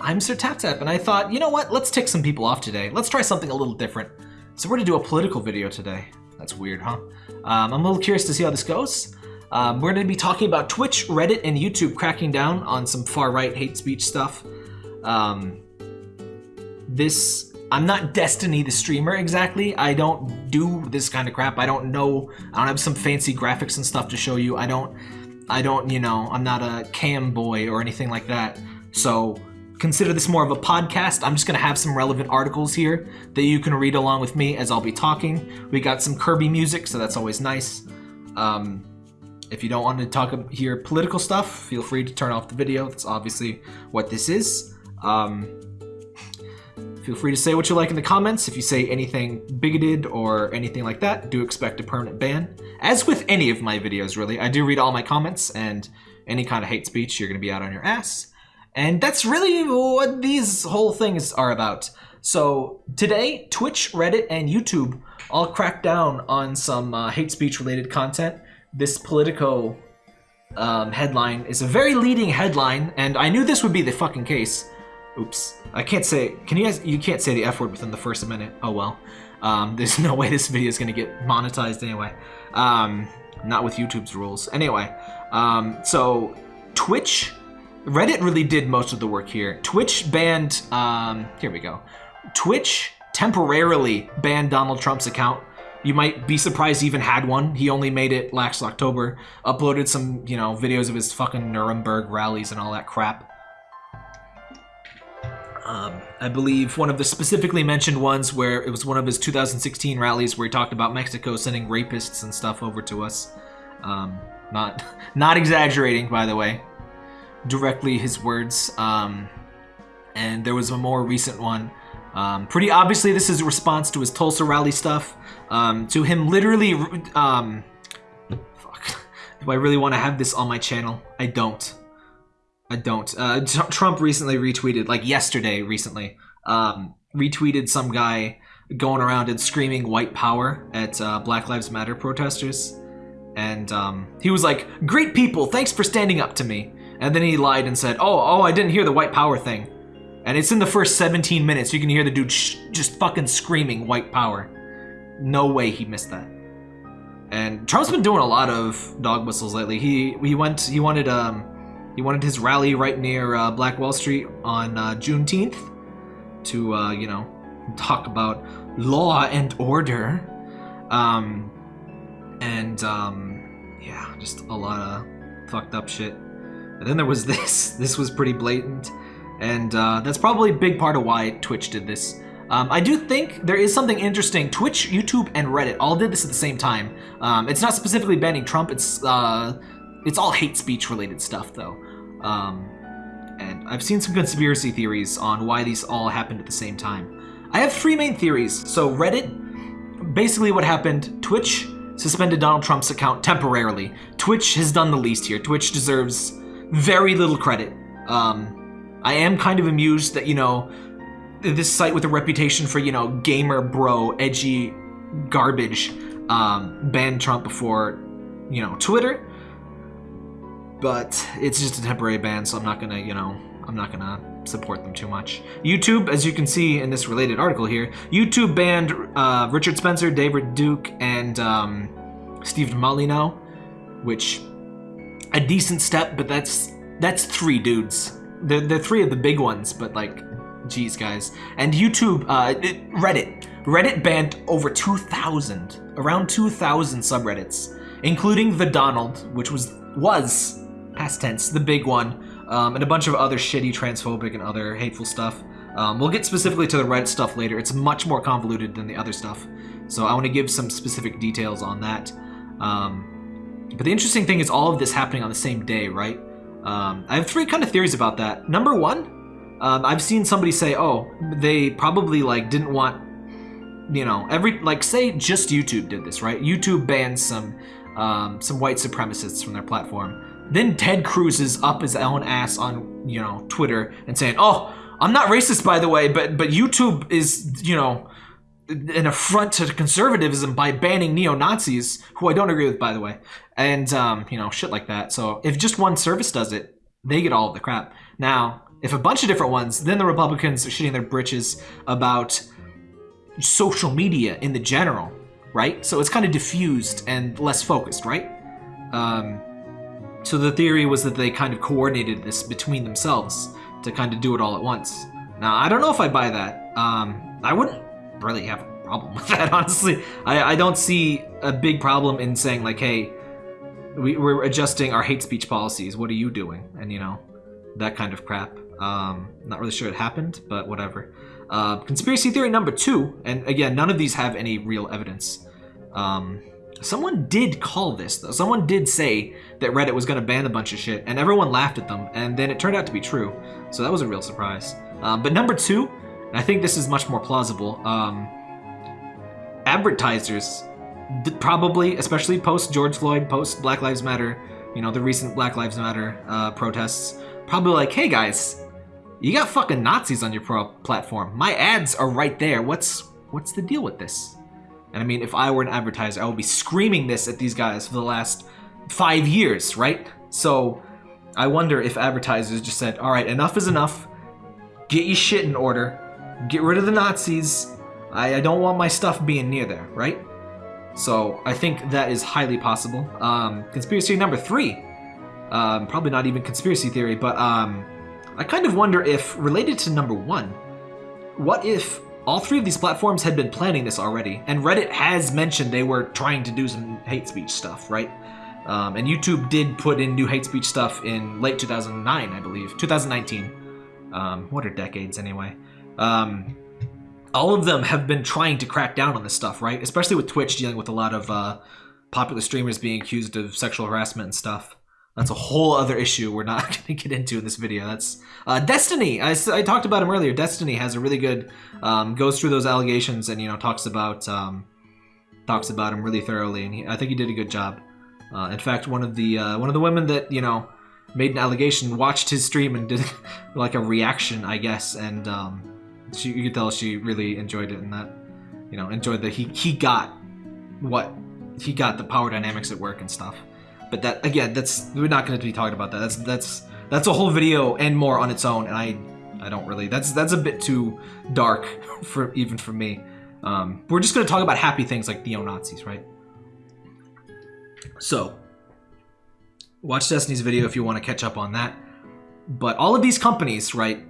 I'm Sir Tap Tap, and I thought, you know what? Let's tick some people off today. Let's try something a little different. So we're gonna do a political video today. That's weird, huh? Um, I'm a little curious to see how this goes. Um, we're gonna be talking about Twitch, Reddit, and YouTube cracking down on some far-right hate speech stuff. Um, this I'm not Destiny the streamer exactly. I don't do this kind of crap. I don't know. I don't have some fancy graphics and stuff to show you. I don't. I don't. You know. I'm not a cam boy or anything like that. So consider this more of a podcast. I'm just gonna have some relevant articles here that you can read along with me as I'll be talking. We got some Kirby music, so that's always nice. Um, if you don't want to talk hear political stuff, feel free to turn off the video. That's obviously what this is. Um, Feel free to say what you like in the comments. If you say anything bigoted or anything like that, do expect a permanent ban. As with any of my videos, really. I do read all my comments, and any kind of hate speech, you're going to be out on your ass. And that's really what these whole things are about. So today, Twitch, Reddit, and YouTube all cracked down on some uh, hate speech related content. This Politico um, headline is a very leading headline, and I knew this would be the fucking case. Oops. I can't say, can you guys, you can't say the F word within the first minute. Oh well. Um, there's no way this video is going to get monetized anyway. Um, not with YouTube's rules. Anyway, um, so Twitch, Reddit really did most of the work here. Twitch banned, um, here we go. Twitch temporarily banned Donald Trump's account. You might be surprised he even had one. He only made it last October. Uploaded some, you know, videos of his fucking Nuremberg rallies and all that crap. Um, I believe one of the specifically mentioned ones where it was one of his 2016 rallies where he talked about Mexico sending rapists and stuff over to us. Um, not, not exaggerating, by the way. Directly his words. Um, and there was a more recent one. Um, pretty obviously, this is a response to his Tulsa rally stuff. Um, to him literally, um, fuck. Do I really want to have this on my channel? I don't. I don't. Uh, Trump recently retweeted, like yesterday, recently, um, retweeted some guy going around and screaming white power at uh, Black Lives Matter protesters. And um, he was like, great people, thanks for standing up to me. And then he lied and said, oh, oh, I didn't hear the white power thing. And it's in the first 17 minutes. You can hear the dude just fucking screaming white power. No way he missed that. And Trump's been doing a lot of dog whistles lately. He he went he wanted um he wanted his rally right near uh, Black Wall Street on uh, Juneteenth to, uh, you know, talk about law and order. Um, and, um, yeah, just a lot of fucked up shit. And then there was this. This was pretty blatant. And uh, that's probably a big part of why Twitch did this. Um, I do think there is something interesting. Twitch, YouTube, and Reddit all did this at the same time. Um, it's not specifically banning Trump. It's uh, it's all hate speech related stuff, though. Um, and I've seen some conspiracy theories on why these all happened at the same time. I have three main theories. So Reddit, basically what happened, Twitch suspended Donald Trump's account temporarily. Twitch has done the least here. Twitch deserves very little credit. Um, I am kind of amused that, you know, this site with a reputation for, you know, gamer bro, edgy garbage, um, banned Trump before, you know, Twitter but it's just a temporary ban, so I'm not gonna, you know, I'm not gonna support them too much. YouTube, as you can see in this related article here, YouTube banned uh, Richard Spencer, David Duke, and um, Steve Molyneux, which a decent step, but that's that's three dudes. They're, they're three of the big ones, but like, geez, guys. And YouTube, uh, it, Reddit, Reddit banned over 2,000, around 2,000 subreddits, including the Donald, which was was past tense, the big one, um, and a bunch of other shitty transphobic and other hateful stuff. Um, we'll get specifically to the Reddit stuff later. It's much more convoluted than the other stuff. So I want to give some specific details on that. Um, but the interesting thing is all of this happening on the same day, right? Um, I have three kind of theories about that. Number one, um, I've seen somebody say, oh, they probably like didn't want, you know, every, like say just YouTube did this, right? YouTube banned some, um, some white supremacists from their platform. Then Ted Cruz is up his own ass on, you know, Twitter and saying, oh, I'm not racist, by the way, but, but YouTube is, you know, an affront to conservatism by banning neo-Nazis, who I don't agree with, by the way. And, um, you know, shit like that. So if just one service does it, they get all of the crap. Now, if a bunch of different ones, then the Republicans are shitting their britches about social media in the general, right? So it's kind of diffused and less focused, right? Um, so the theory was that they kind of coordinated this between themselves to kind of do it all at once. Now, I don't know if I buy that. Um, I wouldn't really have a problem with that, honestly. I, I don't see a big problem in saying, like, hey, we, we're adjusting our hate speech policies. What are you doing? And, you know, that kind of crap. Um, not really sure it happened, but whatever. Uh, conspiracy theory number two, and again, none of these have any real evidence. Um, someone did call this, though. Someone did say that Reddit was going to ban a bunch of shit, and everyone laughed at them, and then it turned out to be true. So that was a real surprise. Um, but number two, and I think this is much more plausible, um, advertisers probably, especially post George Floyd, post Black Lives Matter, you know, the recent Black Lives Matter uh, protests, probably like, hey guys, you got fucking Nazis on your pro platform. My ads are right there. What's what's the deal with this? And I mean, if I were an advertiser, I would be screaming this at these guys for the last five years, right? So I wonder if advertisers just said, all right, enough is enough. Get your shit in order. Get rid of the Nazis. I, I don't want my stuff being near there, right? So I think that is highly possible. Um, conspiracy number three. Um, probably not even conspiracy theory, but um, I kind of wonder if, related to number one, what if all three of these platforms had been planning this already, and Reddit has mentioned they were trying to do some hate speech stuff, right? Um, and YouTube did put in new hate speech stuff in late 2009, I believe, 2019. Um, what are decades anyway? Um, all of them have been trying to crack down on this stuff, right? Especially with Twitch dealing with a lot of uh, popular streamers being accused of sexual harassment and stuff. That's a whole other issue we're not going to get into in this video. That's uh, Destiny. I, I talked about him earlier. Destiny has a really good um, goes through those allegations and you know talks about um, talks about him really thoroughly, and he, I think he did a good job. Uh, in fact, one of the uh, one of the women that you know made an allegation watched his stream and did like a reaction, I guess, and um, she, you could tell she really enjoyed it and that you know enjoyed that he he got what he got the power dynamics at work and stuff. But that again, that's we're not going to be talking about that. That's that's that's a whole video and more on its own, and I I don't really. That's that's a bit too dark for even for me. Um, we're just going to talk about happy things like neo Nazis, right? So, watch Destiny's video if you want to catch up on that. But all of these companies, right?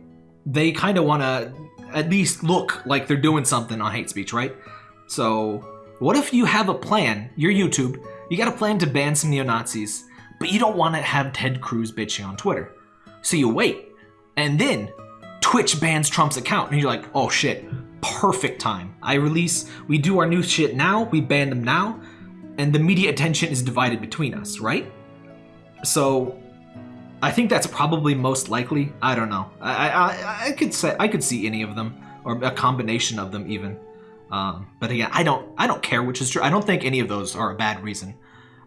They kind of want to at least look like they're doing something on hate speech, right? So, what if you have a plan? Your YouTube you got a plan to ban some neo-Nazis, but you don't want to have Ted Cruz bitching on Twitter. So you wait, and then Twitch bans Trump's account, and you're like, oh shit, perfect time. I release, we do our new shit now, we ban them now, and the media attention is divided between us, right? So I think that's probably most likely. I don't know. I, I, I could say I could see any of them, or a combination of them even. Um, but again, I don't I don't care which is true. I don't think any of those are a bad reason.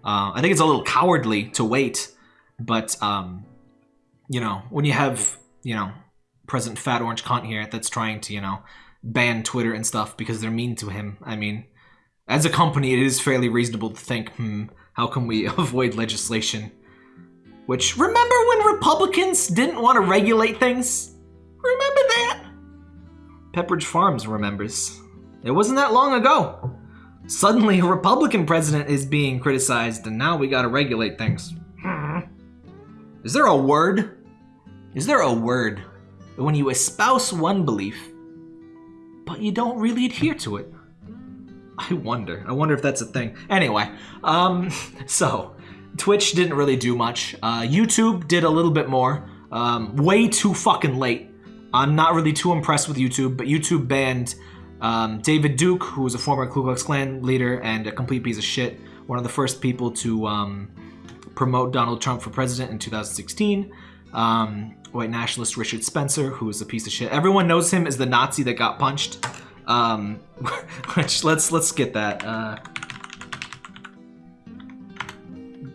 Uh, I think it's a little cowardly to wait, but um, you know when you have you know President Fat Orange Cunt here that's trying to you know ban Twitter and stuff because they're mean to him. I mean, as a company, it is fairly reasonable to think, hmm, how can we avoid legislation? Which remember when Republicans didn't want to regulate things? Remember that? Pepperidge Farms remembers. It wasn't that long ago. Suddenly, a Republican president is being criticized, and now we gotta regulate things. Hmm. Is there a word? Is there a word when you espouse one belief, but you don't really adhere to it? I wonder. I wonder if that's a thing. Anyway, um, so Twitch didn't really do much. Uh, YouTube did a little bit more. Um, way too fucking late. I'm not really too impressed with YouTube, but YouTube banned um, David Duke, who was a former Ku Klux Klan leader and a complete piece of shit, one of the first people to um, promote Donald Trump for president in 2016. Um, white nationalist Richard Spencer, who is a piece of shit. Everyone knows him as the Nazi that got punched. Um, which let's let's get that. Uh,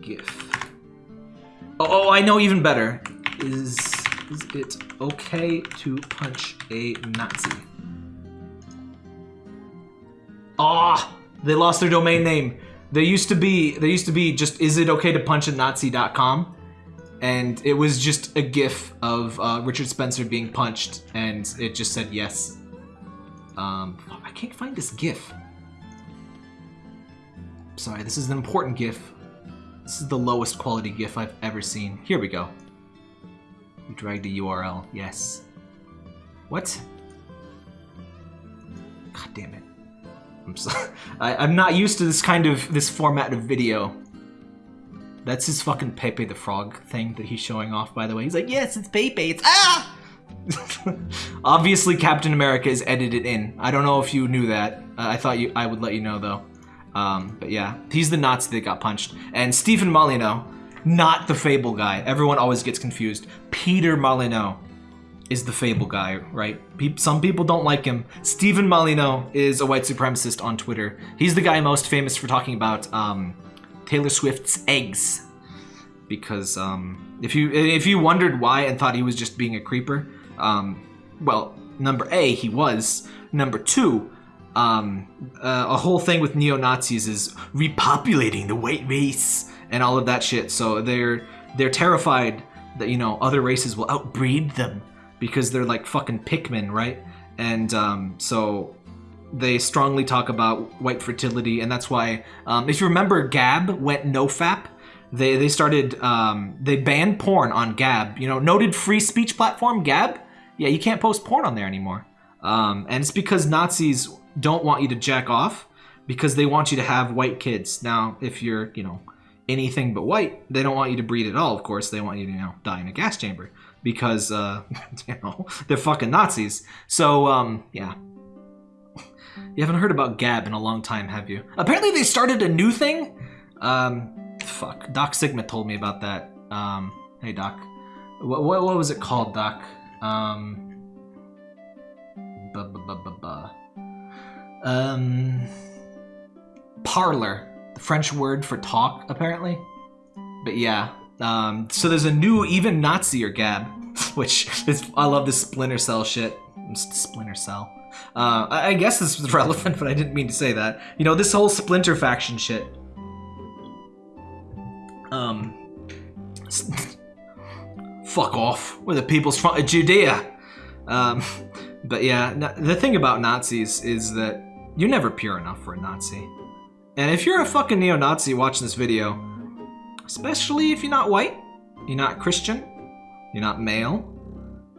GIF. Oh, oh, I know even better. Is is it okay to punch a Nazi? Ah, oh, they lost their domain name. They used to be they used to be just is it okay to punch a Nazi.com and it was just a GIF of uh, Richard Spencer being punched, and it just said yes. Um, I can't find this GIF. Sorry, this is an important GIF. This is the lowest quality GIF I've ever seen. Here we go. You dragged the URL. Yes. What? God damn it. I'm so I, I'm not used to this kind of this format of video. That's his fucking Pepe the Frog thing that he's showing off, by the way. He's like, yes, it's Pepe. It's ah. Obviously, Captain America is edited in. I don't know if you knew that. Uh, I thought you. I would let you know though. Um, but yeah, he's the Nazi that got punched. And Stephen Molyneux, not the Fable guy. Everyone always gets confused. Peter Molyneux is the Fable guy, right? Some people don't like him. Stephen Molyneux is a white supremacist on Twitter. He's the guy most famous for talking about um, Taylor Swift's eggs. Because um, if you if you wondered why and thought he was just being a creeper, um, well, number A, he was. Number two, um, uh, a whole thing with neo Nazis is repopulating the white race and all of that shit. So they're they're terrified that you know other races will outbreed them because they're like fucking Pikmin, right? And um, so they strongly talk about white fertility, and that's why um, if you remember, Gab went no fap. They they started um, they banned porn on Gab. You know, noted free speech platform Gab. Yeah, you can't post porn on there anymore. Um, and it's because Nazis don't want you to jack off because they want you to have white kids. Now, if you're, you know, anything but white, they don't want you to breed at all, of course. They want you to, you know, die in a gas chamber because, uh, you know, they're fucking Nazis. So, um, yeah. You haven't heard about Gab in a long time, have you? Apparently they started a new thing. Um, fuck. Doc Sigma told me about that. Um, hey, Doc. What, what, what was it called, Doc? Um, buh, buh, buh, buh, buh. Um, Parler, the French word for talk, apparently. But yeah, um, so there's a new even Nazi or Gab, which is I love this Splinter Cell shit. Splinter Cell. Uh, I, guess this was relevant, but I didn't mean to say that. You know, this whole Splinter faction shit. Um, fuck off. We're the people's front of Judea. Um, but yeah, the thing about Nazis is that you're never pure enough for a Nazi. And if you're a fucking neo-Nazi watching this video, especially if you're not white, you're not Christian, you're not male,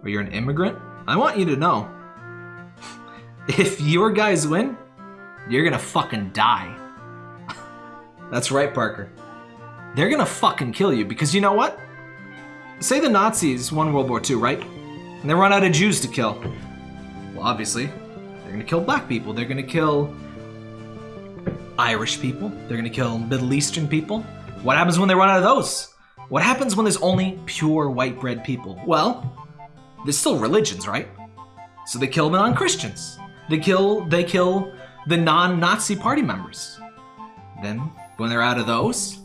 or you're an immigrant, I want you to know, if your guys win, you're gonna fucking die. That's right, Parker. They're gonna fucking kill you because you know what? Say the Nazis won World War II, right? And they run out of Jews to kill. Well, obviously, they're gonna kill black people. They're gonna kill Irish people. They're gonna kill Middle Eastern people. What happens when they run out of those? What happens when there's only pure white bread people? Well, there's still religions, right? So they kill non-Christians. They kill they kill the non-Nazi party members. Then when they're out of those,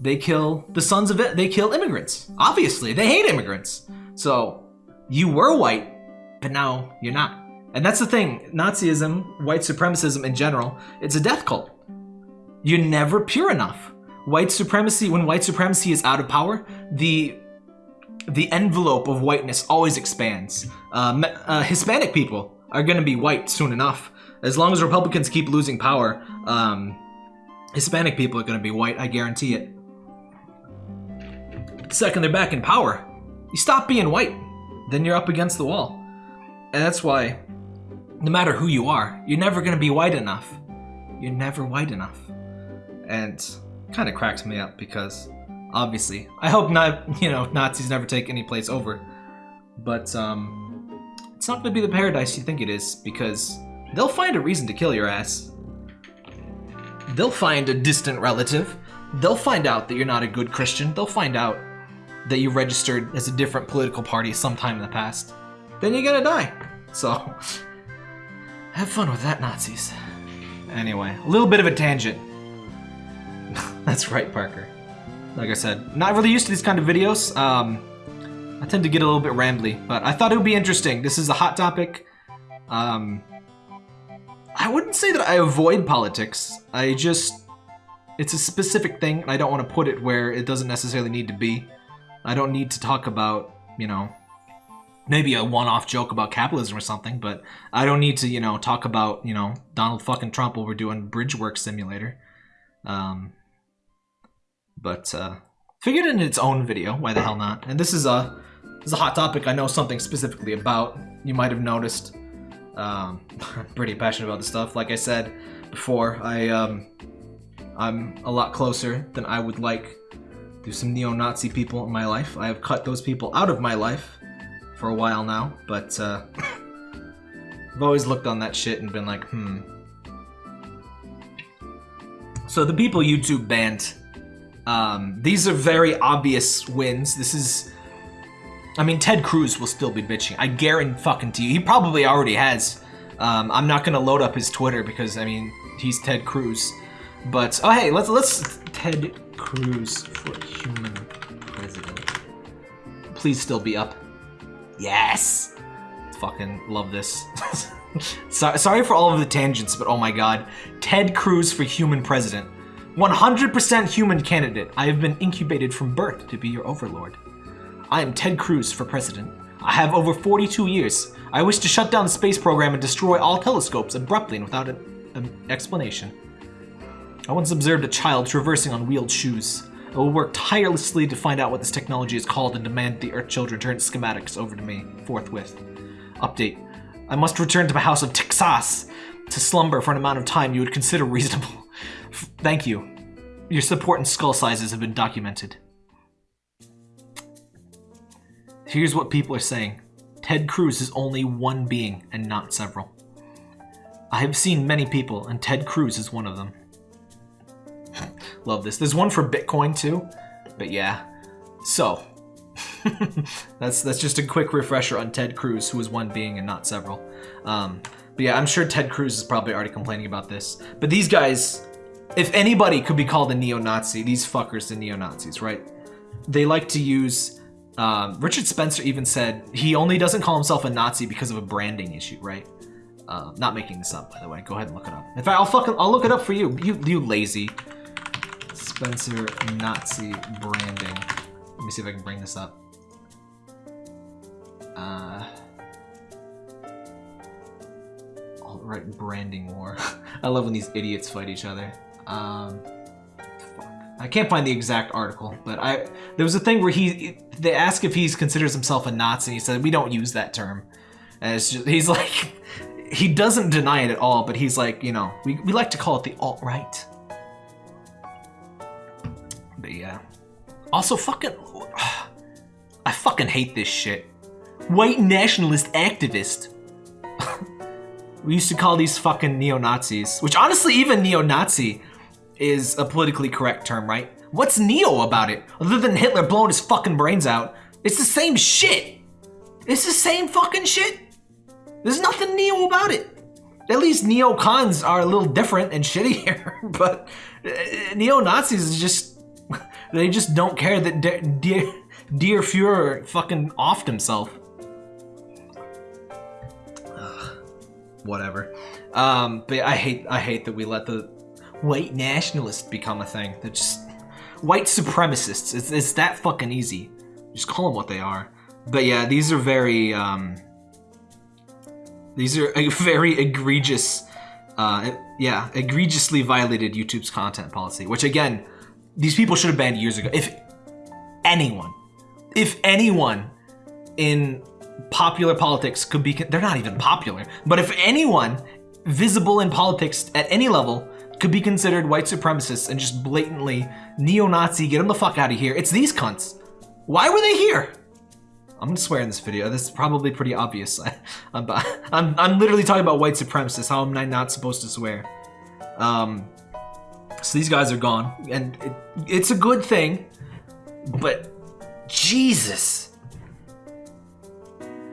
they kill the sons of it. They kill immigrants. Obviously, they hate immigrants. So you were white, but now you're not. And that's the thing, Nazism, white supremacism in general, it's a death cult. You're never pure enough. White supremacy, when white supremacy is out of power, the the envelope of whiteness always expands. Uh, uh, Hispanic people are going to be white soon enough. As long as Republicans keep losing power, um, Hispanic people are going to be white, I guarantee it. The second they're back in power, you stop being white, then you're up against the wall. And that's why no matter who you are, you're never going to be white enough. You're never white enough. And kind of cracks me up because obviously, I hope not, you know, Nazis never take any place over. But um, it's not going to be the paradise you think it is because they'll find a reason to kill your ass. They'll find a distant relative. They'll find out that you're not a good Christian. They'll find out that you registered as a different political party sometime in the past. Then you're gonna die. So, have fun with that, Nazis. Anyway, a little bit of a tangent. That's right, Parker. Like I said, not really used to these kind of videos. Um, I tend to get a little bit rambly, but I thought it would be interesting. This is a hot topic. Um, I wouldn't say that I avoid politics. I just, it's a specific thing, and I don't want to put it where it doesn't necessarily need to be. I don't need to talk about, you know, maybe a one-off joke about capitalism or something, but I don't need to, you know, talk about, you know, Donald fucking Trump while we're doing Bridge Work Simulator. Um, but uh, figured in its own video. Why the hell not? And this is a this is a hot topic I know something specifically about. You might have noticed. Um, I'm pretty passionate about this stuff. Like I said before, I um, I'm a lot closer than I would like to some neo-Nazi people in my life. I have cut those people out of my life for a while now, but uh, I've always looked on that shit and been like, hmm. So the people YouTube banned, um, these are very obvious wins. This is, I mean, Ted Cruz will still be bitching. I guarantee fucking to you. He probably already has. Um, I'm not gonna load up his Twitter because I mean, he's Ted Cruz. But oh hey, let's let's Ted Cruz for human president. Please still be up. Yes! Fucking love this. so, sorry for all of the tangents, but oh my god. Ted Cruz for human president. 100% human candidate. I have been incubated from birth to be your overlord. I am Ted Cruz for president. I have over 42 years. I wish to shut down the space program and destroy all telescopes abruptly and without an, an explanation. I once observed a child traversing on wheeled shoes. I will work tirelessly to find out what this technology is called and demand the Earth Children turn schematics over to me forthwith. Update. I must return to my house of Texas to slumber for an amount of time you would consider reasonable. Thank you. Your support and skull sizes have been documented. Here's what people are saying. Ted Cruz is only one being and not several. I have seen many people, and Ted Cruz is one of them. Love this. There's one for Bitcoin too, but yeah. So, that's that's just a quick refresher on Ted Cruz, who is one being and not several. Um, but yeah, I'm sure Ted Cruz is probably already complaining about this. But these guys, if anybody could be called a neo-Nazi, these fuckers the neo-Nazis, right? They like to use. Um, Richard Spencer even said he only doesn't call himself a Nazi because of a branding issue, right? Uh, not making this up, by the way. Go ahead and look it up. In fact, I'll fucking I'll look it up for you. You you lazy. Spencer Nazi branding. Let me see if I can bring this up. Uh, alt-right branding war. I love when these idiots fight each other. Um. I can't find the exact article, but I there was a thing where he they ask if he considers himself a Nazi. He said we don't use that term. Just, he's like he doesn't deny it at all, but he's like, you know, we, we like to call it the alt-right. But Also, fucking... I fucking hate this shit. White nationalist activist. we used to call these fucking neo-Nazis, which honestly, even neo-Nazi is a politically correct term, right? What's neo about it? Other than Hitler blowing his fucking brains out, it's the same shit. It's the same fucking shit. There's nothing neo about it. At least neo-cons are a little different and shittier, but uh, neo-Nazis is just they just don't care that De Dear, Dear Fuhrer fucking offed himself. Ugh, whatever. Um, but I hate I hate that we let the white nationalists become a thing. They're just white supremacists. It's, it's that fucking easy. Just call them what they are. But yeah, these are very um, these are very egregious, uh, yeah, egregiously violated YouTube's content policy. Which again, these people should have banned years ago. If anyone, if anyone in popular politics could be, they're not even popular, but if anyone visible in politics at any level could be considered white supremacists and just blatantly neo-Nazi, get them the fuck out of here, it's these cunts. Why were they here? I'm gonna swear in this video. This is probably pretty obvious. I, am I'm, I'm literally talking about white supremacists. How am I not supposed to swear? Um, so these guys are gone, and it, it's a good thing, but Jesus.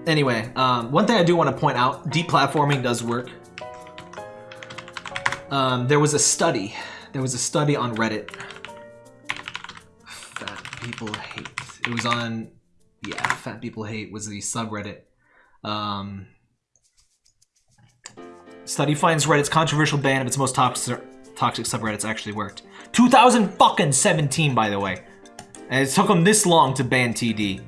Anyway, um, one thing I do want to point out, deplatforming does work. Um, there was a study, there was a study on Reddit. Fat people hate. It was on, yeah, fat people hate was the subreddit. Um, study finds Reddit's controversial ban of its most toxic toxic subreddits actually worked. 2017, by the way. And it took them this long to ban TD.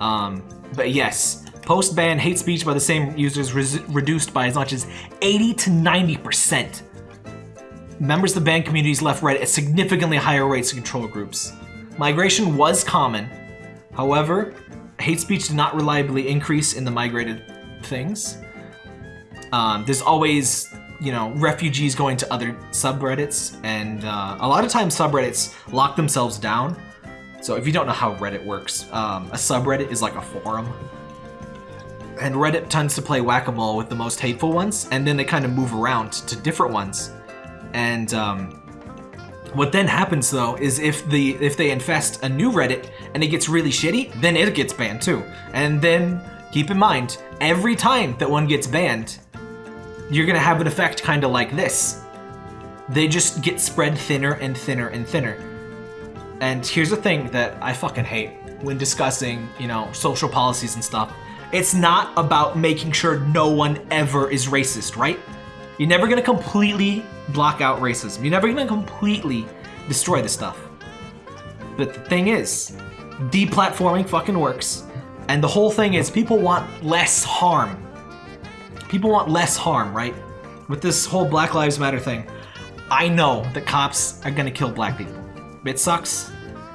Um, but yes, post-ban hate speech by the same users reduced by as much as 80 to 90%. Members of the banned communities left Reddit at significantly higher rates than control groups. Migration was common. However, hate speech did not reliably increase in the migrated things. Um, there's always, you know, refugees going to other subreddits, and uh, a lot of times subreddits lock themselves down. So if you don't know how Reddit works, um, a subreddit is like a forum. And Reddit tends to play whack-a-mole with the most hateful ones, and then they kind of move around to different ones. And um, what then happens though is if the if they infest a new Reddit and it gets really shitty, then it gets banned too. And then keep in mind, every time that one gets banned, you're gonna have an effect kind of like this. They just get spread thinner and thinner and thinner. And here's the thing that I fucking hate when discussing, you know, social policies and stuff. It's not about making sure no one ever is racist, right? You're never gonna completely block out racism. You're never gonna completely destroy this stuff. But the thing is, deplatforming fucking works. And the whole thing is people want less harm. People want less harm, right? With this whole Black Lives Matter thing, I know that cops are gonna kill black people. It sucks.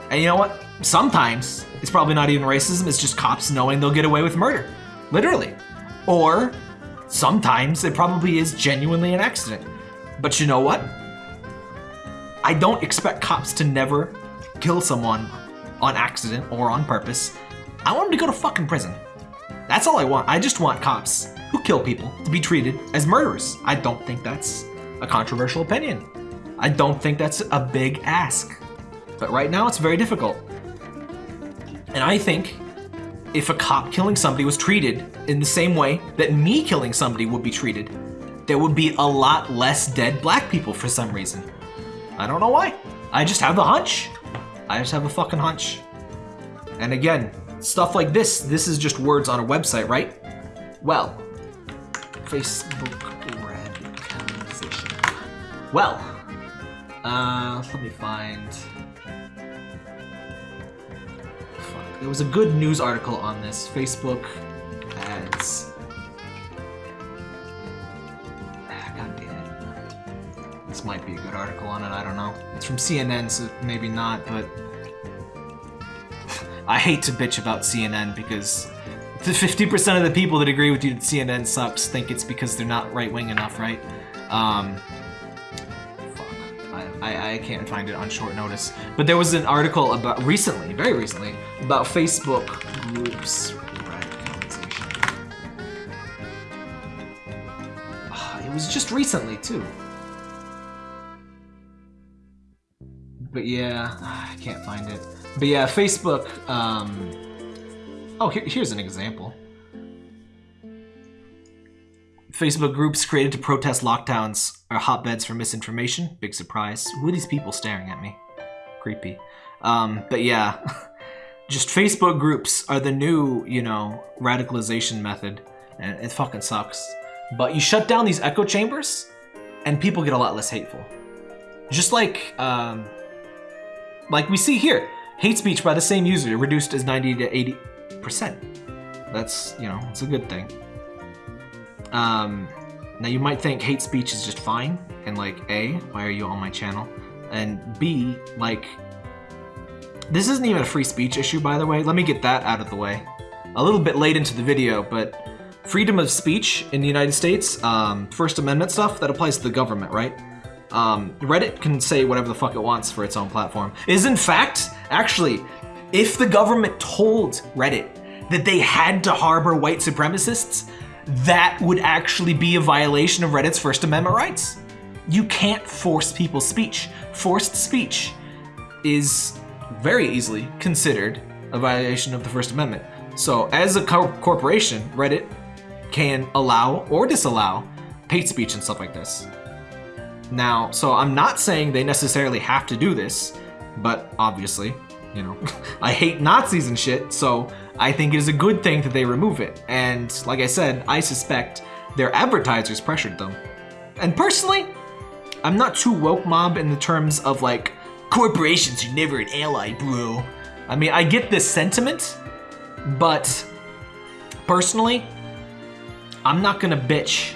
And you know what? Sometimes it's probably not even racism, it's just cops knowing they'll get away with murder. Literally. Or sometimes it probably is genuinely an accident. But you know what? I don't expect cops to never kill someone on accident or on purpose. I want them to go to fucking prison. That's all I want. I just want cops who kill people to be treated as murderers. I don't think that's a controversial opinion. I don't think that's a big ask. But right now it's very difficult. And I think if a cop killing somebody was treated in the same way that me killing somebody would be treated, there would be a lot less dead black people for some reason. I don't know why. I just have a hunch. I just have a fucking hunch. And again, stuff like this, this is just words on a website, right? Well, Facebook radicalization. Well, uh, let me find. Fuck, there was a good news article on this. Facebook ads. Ah, God damn it. This might be a good article on it, I don't know. It's from CNN, so maybe not, but I hate to bitch about CNN because the 50% of the people that agree with you that CNN sucks think it's because they're not right-wing enough, right? Um, fuck. I, I, can't find it on short notice. But there was an article about, recently, very recently, about Facebook groups. Ah, It was just recently, too. But yeah, I can't find it. But yeah, Facebook, um... Oh, here, here's an example. Facebook groups created to protest lockdowns are hotbeds for misinformation. Big surprise. Who are these people staring at me? Creepy. Um, but yeah, just Facebook groups are the new, you know, radicalization method. And it fucking sucks. But you shut down these echo chambers, and people get a lot less hateful. Just like, um, like we see here, hate speech by the same user reduced as 90 to 80 percent. That's you know, it's a good thing. Um, now you might think hate speech is just fine, and like A, why are you on my channel? And B, like, this isn't even a free speech issue, by the way. Let me get that out of the way. A little bit late into the video, but freedom of speech in the United States, um, First Amendment stuff, that applies to the government, right? Um, Reddit can say whatever the fuck it wants for its own platform. Is in fact, actually, if the government told Reddit that they had to harbor white supremacists, that would actually be a violation of Reddit's First Amendment rights. You can't force people's speech. Forced speech is very easily considered a violation of the First Amendment. So, as a co- corporation, Reddit can allow or disallow hate speech and stuff like this. Now, so I'm not saying they necessarily have to do this, but obviously, you know, I hate Nazis and shit, so I think it is a good thing that they remove it. And like I said, I suspect their advertisers pressured them. And personally, I'm not too woke mob in the terms of like, corporations are never an ally, bro. I mean, I get this sentiment, but personally, I'm not gonna bitch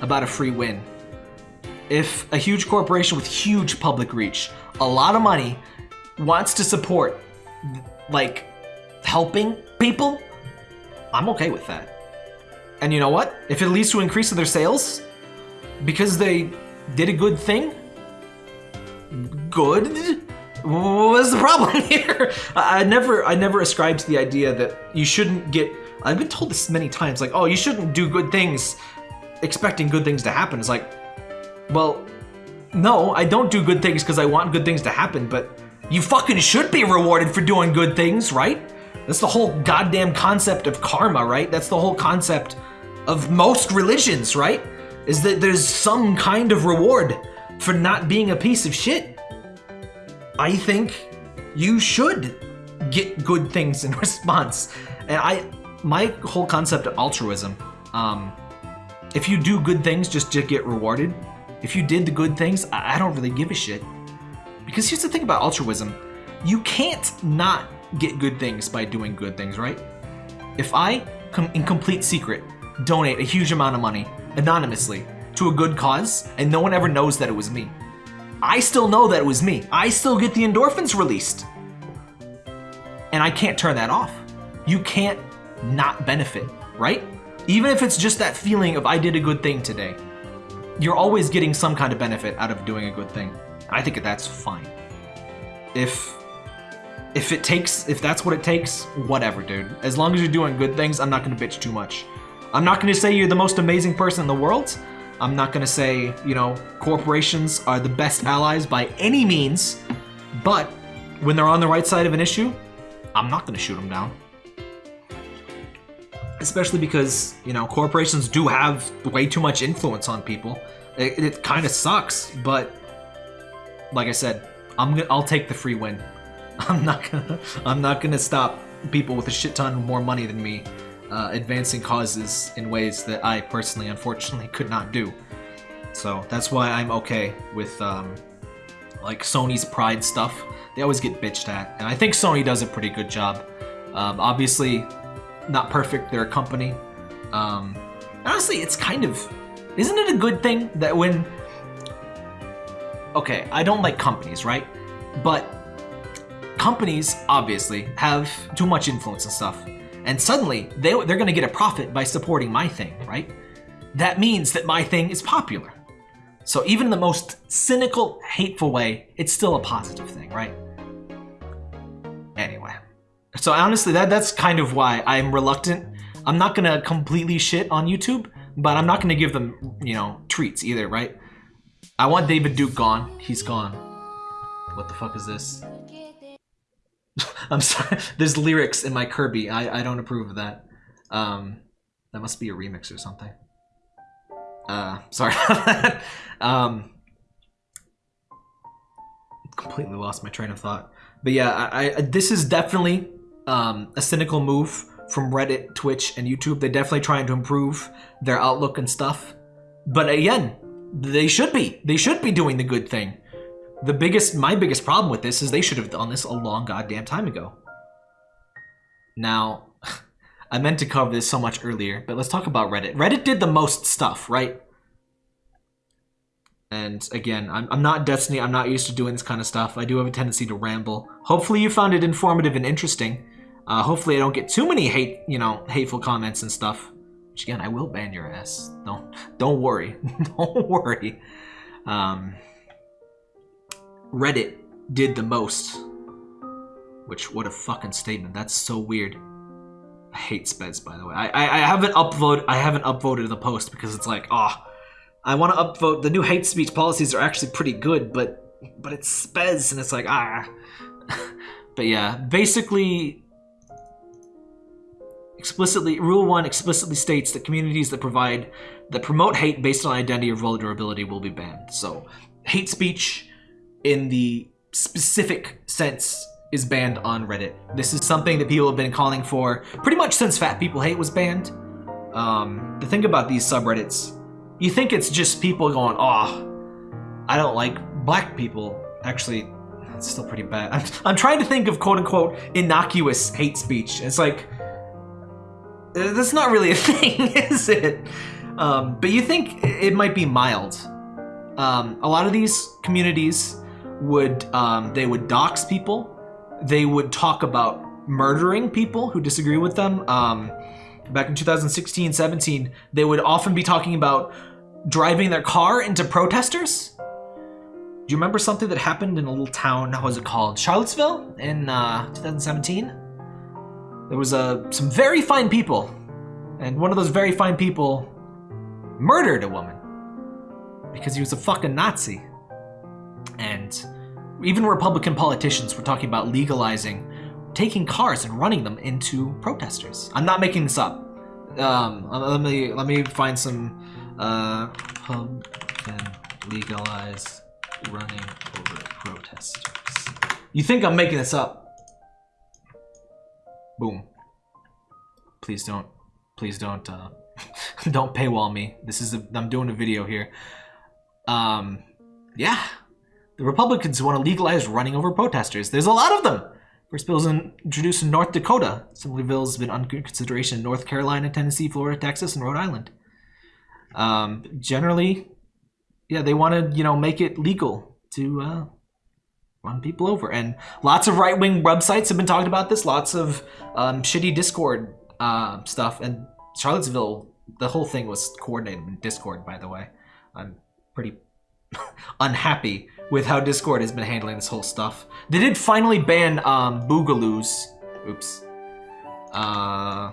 about a free win. If a huge corporation with huge public reach, a lot of money, wants to support, like, helping people, I'm okay with that. And you know what? If it leads to increase of their sales, because they did a good thing, good. What's the problem here? I never, I never ascribed to the idea that you shouldn't get. I've been told this many times, like, oh, you shouldn't do good things, expecting good things to happen. It's like, well, no, I don't do good things because I want good things to happen, but you fucking should be rewarded for doing good things, right? That's the whole goddamn concept of karma, right? That's the whole concept of most religions, right? Is that there's some kind of reward for not being a piece of shit. I think you should get good things in response. And I, my whole concept of altruism, um, if you do good things just to get rewarded, if you did the good things, I, I don't really give a shit. Because here's the thing about altruism, you can't not get good things by doing good things, right? If I, in complete secret, donate a huge amount of money anonymously to a good cause and no one ever knows that it was me, I still know that it was me. I still get the endorphins released. And I can't turn that off. You can't not benefit, right? Even if it's just that feeling of I did a good thing today, you're always getting some kind of benefit out of doing a good thing. I think that's fine. If if it takes, if that's what it takes, whatever, dude. As long as you're doing good things, I'm not gonna bitch too much. I'm not gonna say you're the most amazing person in the world. I'm not gonna say, you know, corporations are the best allies by any means, but when they're on the right side of an issue, I'm not gonna shoot them down. Especially because, you know, corporations do have way too much influence on people. It, it kind of sucks, but like I said, I'm I'll take the free win. I'm not gonna, I'm not gonna stop people with a shit ton more money than me uh, advancing causes in ways that I personally, unfortunately, could not do. So that's why I'm okay with um, like Sony's Pride stuff. They always get bitched at, and I think Sony does a pretty good job. Um, obviously, not perfect. They're a company. Um, honestly, it's kind of, isn't it a good thing that when? Okay, I don't like companies, right? But companies obviously have too much influence and stuff and suddenly they, they're going to get a profit by supporting my thing, right? That means that my thing is popular. So even the most cynical, hateful way, it's still a positive thing, right? Anyway. So honestly, that that's kind of why I'm reluctant. I'm not going to completely shit on YouTube, but I'm not going to give them, you know, treats either, right? I want David Duke gone. He's gone. What the fuck is this? I'm sorry. There's lyrics in my Kirby. I, I don't approve of that. Um, that must be a remix or something. Uh, sorry. Um, completely lost my train of thought. But yeah, I, I this is definitely um, a cynical move from Reddit, Twitch, and YouTube. They're definitely trying to improve their outlook and stuff. But again, they should be. They should be doing the good thing. The biggest, my biggest problem with this is they should have done this a long goddamn time ago. Now, I meant to cover this so much earlier, but let's talk about Reddit. Reddit did the most stuff, right? And again, I'm, I'm not Destiny, I'm not used to doing this kind of stuff. I do have a tendency to ramble. Hopefully you found it informative and interesting. Uh, hopefully I don't get too many hate, you know, hateful comments and stuff. Which again, I will ban your ass. Don't, don't worry. don't worry. Um, Reddit did the most. Which, what a fucking statement. That's so weird. I hate Spez, by the way. I, I, I haven't upvoted I haven't upvoted the post because it's like, oh, I want to upvote. The new hate speech policies are actually pretty good, but but it's Spez, and it's like, ah. but yeah, basically, explicitly, Rule 1 explicitly states that communities that provide, that promote hate based on identity or vulnerability will be banned. So, hate speech in the specific sense is banned on Reddit. This is something that people have been calling for pretty much since Fat People Hate was banned. Um, the thing about these subreddits, you think it's just people going, oh, I don't like black people. Actually, It's still pretty bad. I'm, I'm trying to think of quote unquote innocuous hate speech. It's like uh, that's not really a thing, is it? Um, but you think it might be mild. Um, a lot of these communities would um, they would dox people. They would talk about murdering people who disagree with them. Um, back in 2016, 17, they would often be talking about driving their car into protesters. Do you remember something that happened in a little town? How was it called? Charlottesville in uh, 2017. There was uh, some very fine people, and one of those very fine people murdered a woman because he was a fucking Nazi. And even Republican politicians were talking about legalizing taking cars and running them into protesters. I'm not making this up. Um, let me let me find some uh, legalize running over protesters. You think I'm making this up? Boom. Please don't. Please don't. Uh, don't paywall me. This is a. I'm doing a video here. Um, yeah. The Republicans want to legalize running over protesters. There's a lot of them. First bill is introduced in North Dakota. Similar bills have been under consideration in North Carolina, Tennessee, Florida, Texas, and Rhode Island. Um, generally, yeah, they want to, you know, make it legal to uh, run people over. And lots of right-wing websites have been talking about this. Lots of um, shitty Discord uh, stuff. And Charlottesville, the whole thing was coordinated in Discord, by the way. I'm pretty unhappy with how Discord has been handling this whole stuff. They did finally ban um, Boogaloos. Oops. Uh,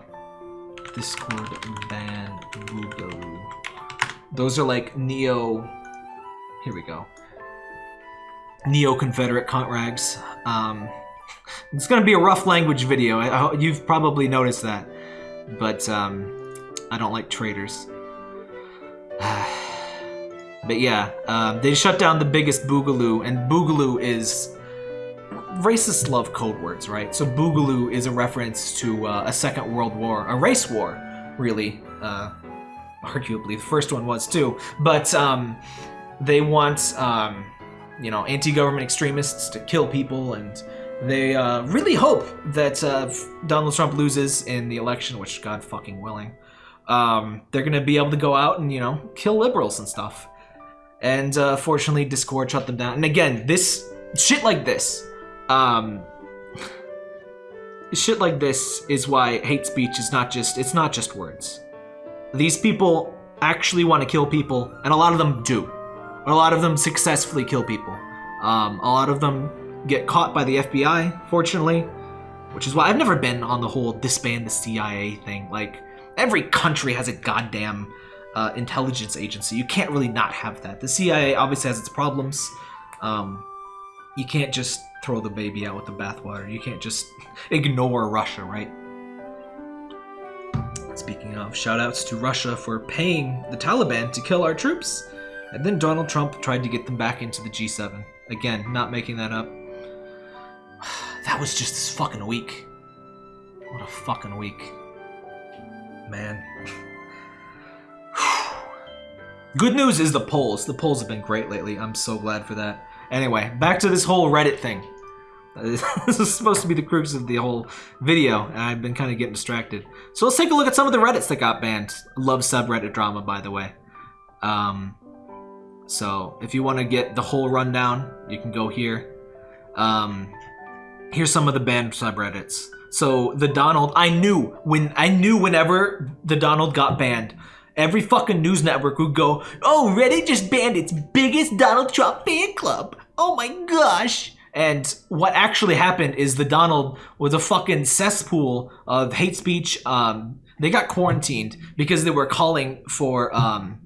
Discord ban Boogaloo. Those are like neo. Here we go. Neo Confederate cunt rags. Um, it's gonna be a rough language video. I, I, you've probably noticed that, but um, I don't like traitors. But yeah, um, they shut down the biggest Boogaloo, and Boogaloo is racist love code words, right? So Boogaloo is a reference to uh, a Second World War, a race war, really. Uh, arguably, the first one was too. But um, they want, um, you know, anti-government extremists to kill people, and they uh, really hope that uh, Donald Trump loses in the election, which God fucking willing. Um, they're gonna be able to go out and you know kill liberals and stuff. And uh, fortunately, Discord shut them down. And again, this shit like this, um, shit like this is why hate speech is not just it's not just words. These people actually want to kill people, and a lot of them do. A lot of them successfully kill people. Um, a lot of them get caught by the FBI, fortunately, which is why I've never been on the whole disband the CIA thing. Like every country has a goddamn uh, intelligence agency. You can't really not have that. The CIA obviously has its problems. Um, you can't just throw the baby out with the bathwater. You can't just ignore Russia, right? Speaking of, shoutouts to Russia for paying the Taliban to kill our troops. And then Donald Trump tried to get them back into the G7. Again, not making that up. That was just this fucking week. What a fucking week. Man. Good news is the polls. The polls have been great lately. I'm so glad for that. Anyway, back to this whole Reddit thing. this is supposed to be the crux of the whole video, and I've been kind of getting distracted. So let's take a look at some of the Reddits that got banned. Love subreddit drama, by the way. Um, so if you want to get the whole rundown, you can go here. Um, here's some of the banned subreddits. So the Donald, I knew when I knew whenever the Donald got banned, Every fucking news network would go, oh, Reddit just banned its biggest Donald Trump fan club. Oh my gosh. And what actually happened is the Donald was a fucking cesspool of hate speech. Um, they got quarantined because they were calling for um,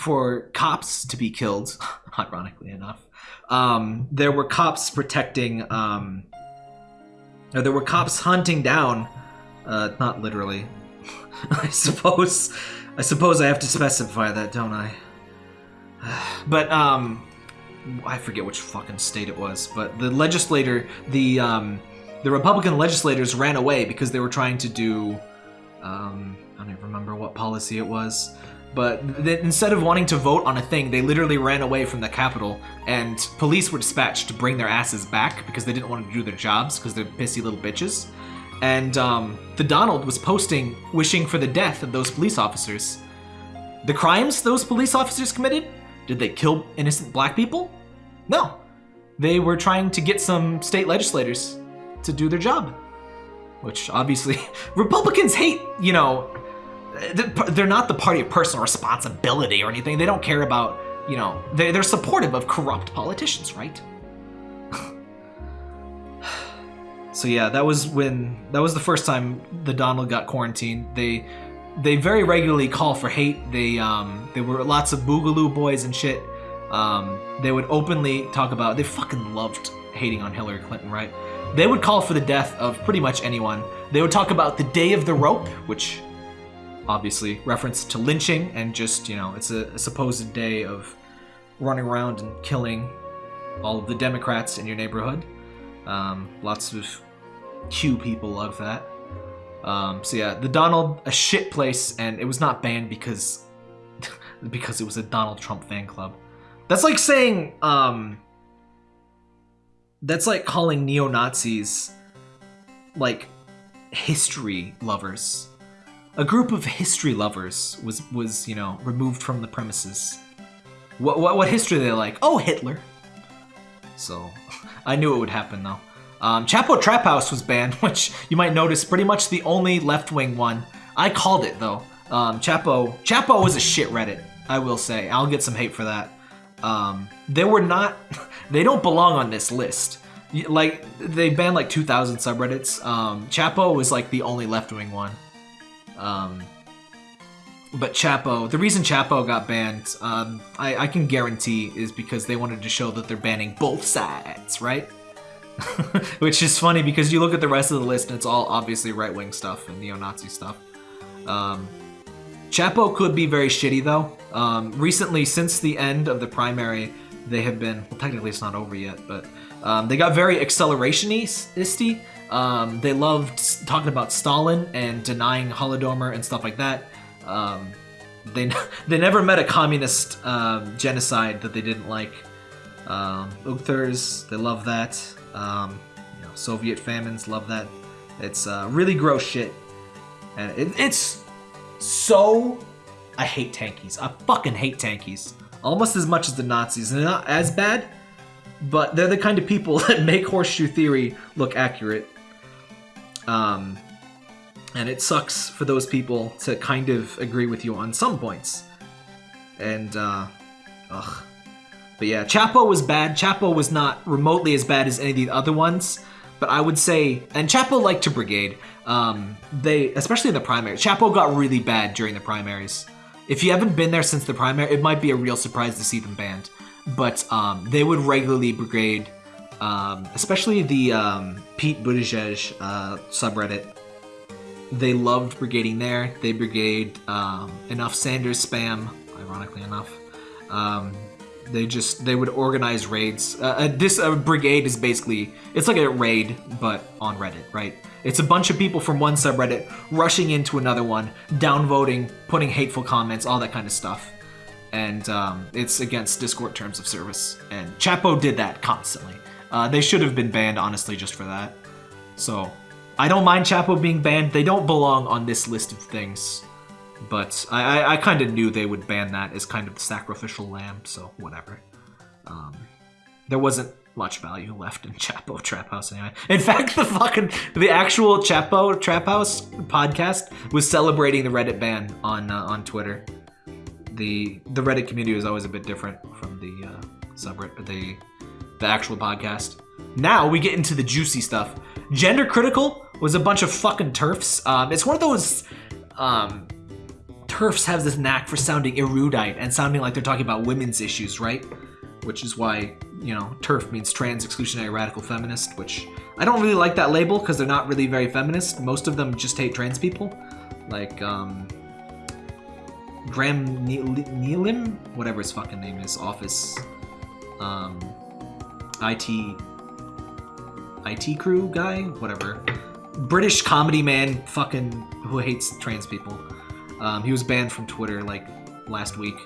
for cops to be killed. Ironically enough, um, there were cops protecting. Um, there were cops hunting down. Uh, not literally, I suppose. I suppose I have to specify that, don't I? But, um, I forget which fucking state it was, but the legislator, the, um, the Republican legislators ran away because they were trying to do, um, I don't even remember what policy it was. But instead of wanting to vote on a thing, they literally ran away from the Capitol, and police were dispatched to bring their asses back because they didn't want to do their jobs because they're pissy little bitches. And um, the Donald was posting wishing for the death of those police officers. The crimes those police officers committed? Did they kill innocent black people? No. They were trying to get some state legislators to do their job. Which obviously, Republicans hate, you know, they're not the party of personal responsibility or anything. They don't care about, you know, they're supportive of corrupt politicians, right? So yeah, that was when that was the first time the Donald got quarantined. They they very regularly call for hate. They um there were lots of boogaloo boys and shit. Um, they would openly talk about they fucking loved hating on Hillary Clinton, right? They would call for the death of pretty much anyone. They would talk about the day of the rope, which obviously reference to lynching and just you know it's a, a supposed day of running around and killing all of the Democrats in your neighborhood. Um, lots of Q people love that. Um, so yeah, the Donald a shit place, and it was not banned because because it was a Donald Trump fan club. That's like saying um, that's like calling neo Nazis like history lovers a group of history lovers was was you know removed from the premises. What what, what history they like? Oh, Hitler. So I knew it would happen though. Um, Chapo Trap House was banned, which you might notice pretty much the only left wing one. I called it though. Um, Chapo Chapo was a shit Reddit. I will say. I'll get some hate for that. Um, they were not. They don't belong on this list. Like they banned like 2,000 subreddits. Um, Chapo was like the only left wing one. Um, but Chapo, the reason Chapo got banned, um, I, I can guarantee is because they wanted to show that they're banning both sides, right? Which is funny because you look at the rest of the list and it's all obviously right wing stuff and neo Nazi stuff. Um, Chapo could be very shitty though. Um, recently, since the end of the primary, they have been, well, technically it's not over yet, but um, they got very accelerationisty. Um, they loved talking about Stalin and denying Holodomor and stuff like that. Um, they they never met a communist um, genocide that they didn't like. Um, Uyghurs, they love that. Um, you know, Soviet famines, love that. It's uh, really gross shit, and it, it's so. I hate tankies. I fucking hate tankies. Almost as much as the Nazis. They're not as bad, but they're the kind of people that make horseshoe theory look accurate. Um, and it sucks for those people to kind of agree with you on some points. And, uh, ugh. But yeah, Chapo was bad. Chapo was not remotely as bad as any of the other ones. But I would say, and Chapo liked to brigade. Um, they, especially in the primary, Chapo got really bad during the primaries. If you haven't been there since the primary, it might be a real surprise to see them banned. But um, they would regularly brigade um, especially the um, Pete Buttigieg uh, subreddit. They loved brigading there. They brigade um, enough Sanders spam, ironically enough. They just they would organize raids. Uh, this uh, brigade is basically it's like a raid but on Reddit, right? It's a bunch of people from one subreddit rushing into another one, downvoting, putting hateful comments, all that kind of stuff. And um, it's against Discord terms of service. And Chapo did that constantly. Uh, they should have been banned, honestly, just for that. So, I don't mind Chapo being banned. They don't belong on this list of things. But I, I, I kind of knew they would ban that as kind of the sacrificial lamb, so whatever. Um, there wasn't much value left in Chapo Trap House anyway. In fact, the fucking the actual Chapo Trap House podcast was celebrating the Reddit ban on uh, on Twitter. The the Reddit community was always a bit different from the uh, subreddit, the the actual podcast. Now we get into the juicy stuff. Gender critical was a bunch of fucking turfs. Um, it's one of those um, turfs have this knack for sounding erudite and sounding like they're talking about women's issues, right? Which is why you know turf means trans exclusionary radical feminist, which I don't really like that label because they're not really very feminist. Most of them just hate trans people, like um, Graham Neelim, whatever his fucking name is, office. Um, IT IT crew guy, whatever. British comedy man, fucking who hates trans people. Um, he was banned from Twitter like last week.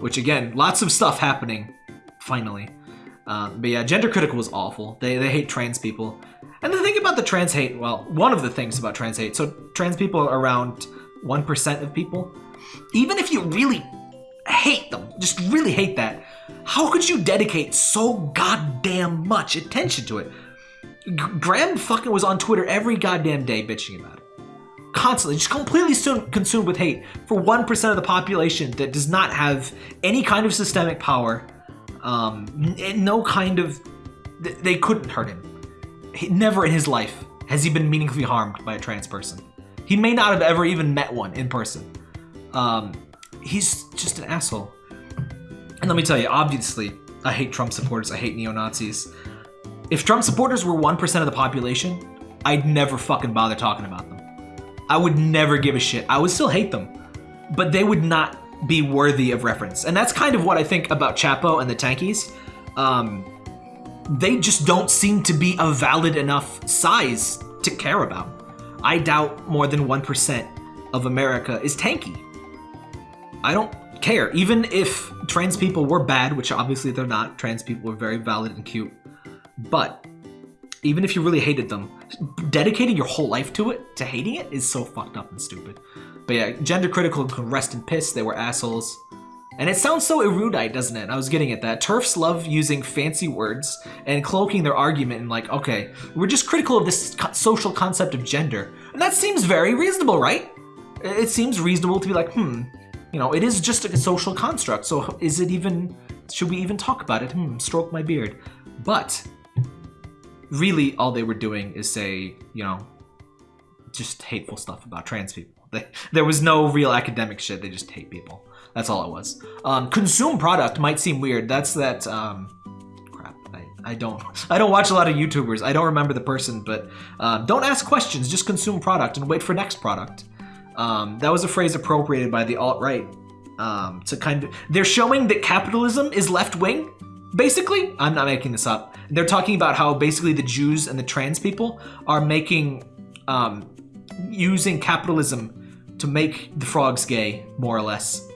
Which again, lots of stuff happening. Finally. Um, but yeah, gender critical was awful. They they hate trans people. And the thing about the trans hate, well, one of the things about trans hate, so trans people are around 1% of people. Even if you really hate them, just really hate that, how could you dedicate so goddamn much attention to it? Graham fucking was on Twitter every goddamn day bitching about it. Constantly, just completely consumed with hate for 1% of the population that does not have any kind of systemic power, um, no kind of. They couldn't hurt him. Never in his life has he been meaningfully harmed by a trans person. He may not have ever even met one in person. Um, he's just an asshole. And let me tell you, obviously, I hate Trump supporters. I hate neo Nazis. If Trump supporters were 1% of the population, I'd never fucking bother talking about them. I would never give a shit. I would still hate them, but they would not be worthy of reference. And that's kind of what I think about Chapo and the Tankies. Um, they just don't seem to be a valid enough size to care about. I doubt more than 1% of America is tanky. I don't care. Even if trans people were bad, which obviously they're not, trans people are very valid and cute. But even if you really hated them, dedicating your whole life to it, to hating it, is so fucked up and stupid. But yeah, gender critical can rest in piss. They were assholes. And it sounds so erudite, doesn't it? I was getting at that. TERFs love using fancy words and cloaking their argument in like, okay, we're just critical of this co social concept of gender. And that seems very reasonable, right? It seems reasonable to be like, hmm, you know, it is just a social construct. So is it even, should we even talk about it? Hmm, stroke my beard. But really all they were doing is say, you know, just hateful stuff about trans people. They, there was no real academic shit. They just hate people. That's all it was. Um, consume product might seem weird. That's that. Um, crap. I, I don't. I don't watch a lot of YouTubers. I don't remember the person, but uh, don't ask questions. Just consume product and wait for next product. Um, that was a phrase appropriated by the alt right um, to kind of. They're showing that capitalism is left wing. Basically, I'm not making this up. They're talking about how basically the Jews and the trans people are making, um, using capitalism to make the frogs gay, more or less.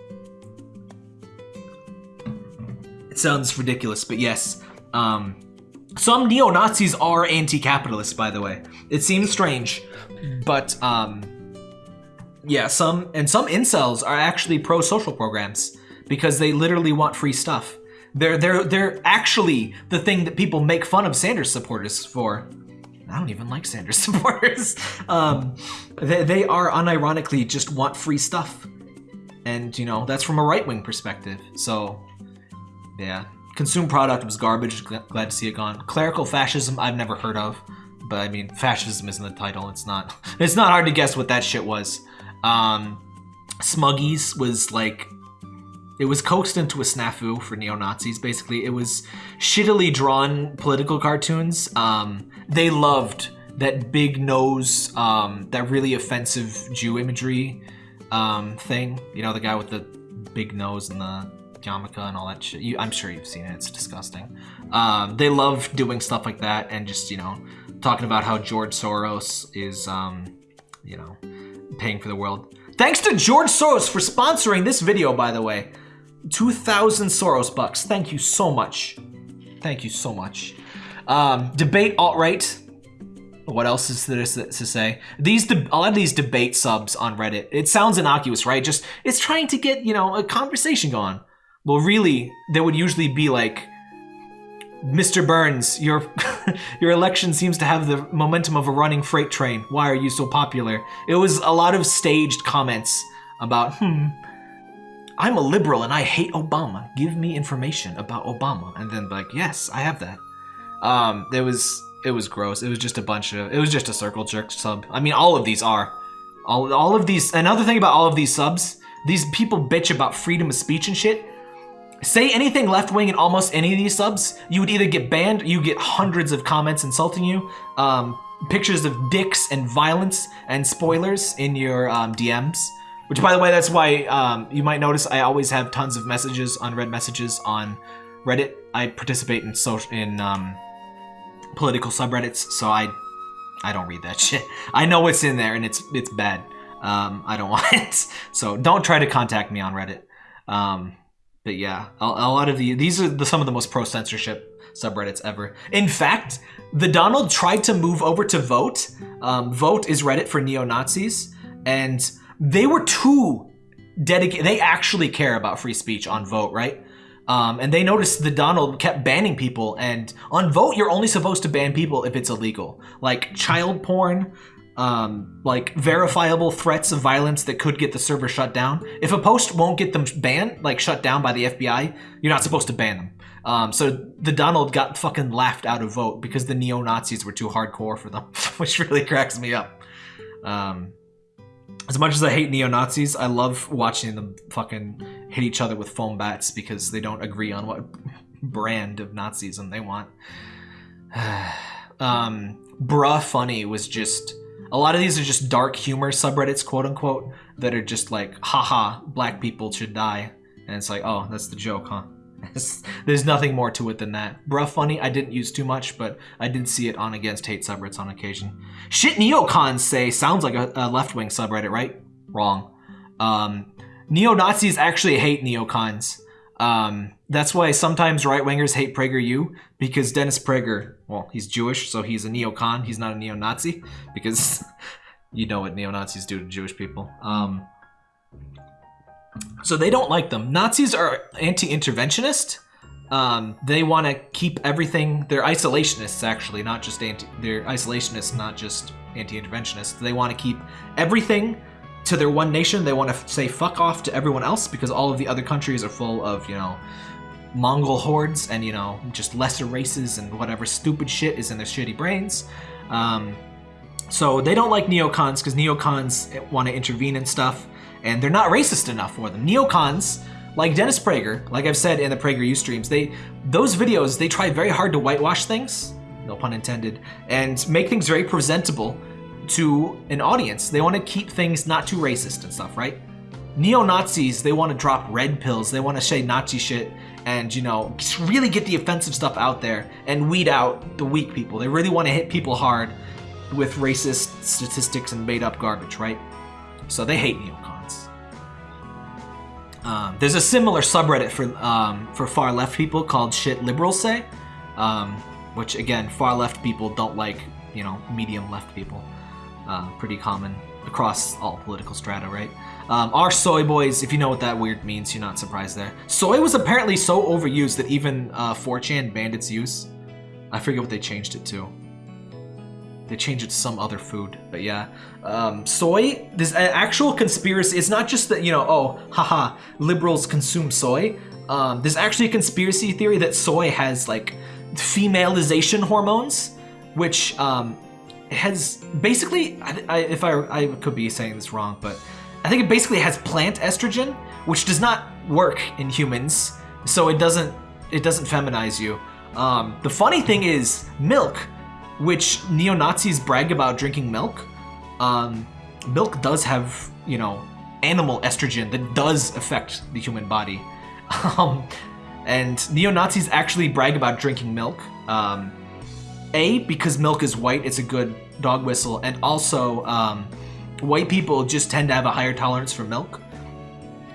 It sounds ridiculous, but yes. Um, some neo-Nazis are anti-capitalist, by the way. It seems strange, but um, yeah, some and some incels are actually pro-social programs because they literally want free stuff. They're they're they're actually the thing that people make fun of Sanders supporters for. I don't even like Sanders supporters. Um, they, they are unironically just want free stuff. And, you know, that's from a right-wing perspective. So yeah. Consume product was garbage. Glad to see it gone. Clerical fascism, I've never heard of. But I mean, fascism isn't the title. It's not. It's not hard to guess what that shit was. Um, Smuggies was like, it was coaxed into a snafu for neo Nazis. Basically, it was shittily drawn political cartoons. Um, they loved that big nose, um, that really offensive Jew imagery um, thing. You know, the guy with the big nose and the yarmulke and all that shit. You, I'm sure you've seen it. It's disgusting. Um, they love doing stuff like that and just you know talking about how George Soros is um, you know paying for the world. Thanks to George Soros for sponsoring this video, by the way. 2,000 Soros bucks. Thank you so much. Thank you so much. Um, debate alt-right. What else is there to say? These a lot of these debate subs on Reddit. It sounds innocuous, right? Just it's trying to get you know a conversation going. Well, really, there would usually be like, Mr. Burns, your your election seems to have the momentum of a running freight train. Why are you so popular? It was a lot of staged comments about, hmm, I'm a liberal and I hate Obama. Give me information about Obama. And then like, yes, I have that. Um, it was it was gross. It was just a bunch of it was just a circle jerk sub. I mean, all of these are. All all of these another thing about all of these subs, these people bitch about freedom of speech and shit. Say anything left-wing in almost any of these subs, you would either get banned, you get hundreds of comments insulting you, um, pictures of dicks and violence and spoilers in your um, DMs. Which, by the way, that's why um, you might notice I always have tons of messages, unread messages on Reddit. I participate in social in um, political subreddits, so I I don't read that shit. I know what's in there, and it's it's bad. Um, I don't want it. So don't try to contact me on Reddit. Um, but yeah, a, a lot of the these are the, some of the most pro censorship subreddits ever. In fact, the Donald tried to move over to Voat. Um, Voat is Reddit for neo Nazis, and they were too dedicated. They actually care about free speech on Voat, right? Um, and they noticed the Donald kept banning people, and on Voat, you're only supposed to ban people if it's illegal, like child porn, um, like verifiable threats of violence that could get the server shut down. If a post won't get them banned, like shut down by the FBI, you're not supposed to ban them. Um, so the Donald got fucking laughed out of Voat because the neo Nazis were too hardcore for them, which really cracks me up. Um, as much as I hate neo Nazis, I love watching them fucking hit each other with foam bats because they don't agree on what brand of Nazism they want. um, bruh funny was just a lot of these are just dark humor subreddits, quote unquote, that are just like, haha, black people should die. And it's like, oh, that's the joke, huh? There's nothing more to it than that. Bruh funny, I didn't use too much, but I did see it on Against Hate subreddits on occasion. Shit neocons say sounds like a, a left-wing subreddit, right? Wrong. Um, Neo-Nazis actually hate neocons. Um, that's why sometimes right-wingers hate PragerU, because Dennis Prager, well, he's Jewish, so he's a neocon, he's not a neo-Nazi, because you know what neo-Nazis do to Jewish people. Um, so they don't like them. Nazis are anti-interventionist. Um, they want to keep everything. They're isolationists, actually, not just anti. They're isolationists, not just anti-interventionists. They want to keep everything to their one nation. They want to say fuck off to everyone else because all of the other countries are full of you know Mongol hordes and you know just lesser races and whatever stupid shit is in their shitty brains. Um, so they don't like neocons because neocons want to intervene and stuff and they're not racist enough for them. Neocons, like Dennis Prager, like I've said in the PragerU streams, they those videos they try very hard to whitewash things, no pun intended, and make things very presentable to an audience. They want to keep things not too racist and stuff, right? Neo-Nazis, they want to drop red pills, they want to say Nazi shit, and you know, really get the offensive stuff out there and weed out the weak people. They really want to hit people hard with racist statistics and made up garbage, right? So they hate neocons. Um, there's a similar subreddit for um, for far left people called "Shit Liberals Say," um, which again, far left people don't like, you know, medium left people. Uh, pretty common across all political strata, right? Um, our soy boys, if you know what that weird means, you're not surprised there. Soy was apparently so overused that even uh, 4chan banned its use. I forget what they changed it to. They changed it to some other food, but yeah. Um, soy, this actual conspiracy, it's not just that, you know, oh, haha, liberals consume soy. Um, there's actually a conspiracy theory that soy has, like, femalization hormones, which um, has basically, I, I, if I, I could be saying this wrong, but I think it basically has plant estrogen, which does not work in humans, so it doesn't, it doesn't feminize you. Um, the funny thing is, milk which neo-Nazis brag about drinking milk. Um, milk does have, you know, animal estrogen that does affect the human body. Um, and neo-Nazis actually brag about drinking milk. Um, a, because milk is white, it's a good dog whistle, and also um, white people just tend to have a higher tolerance for milk.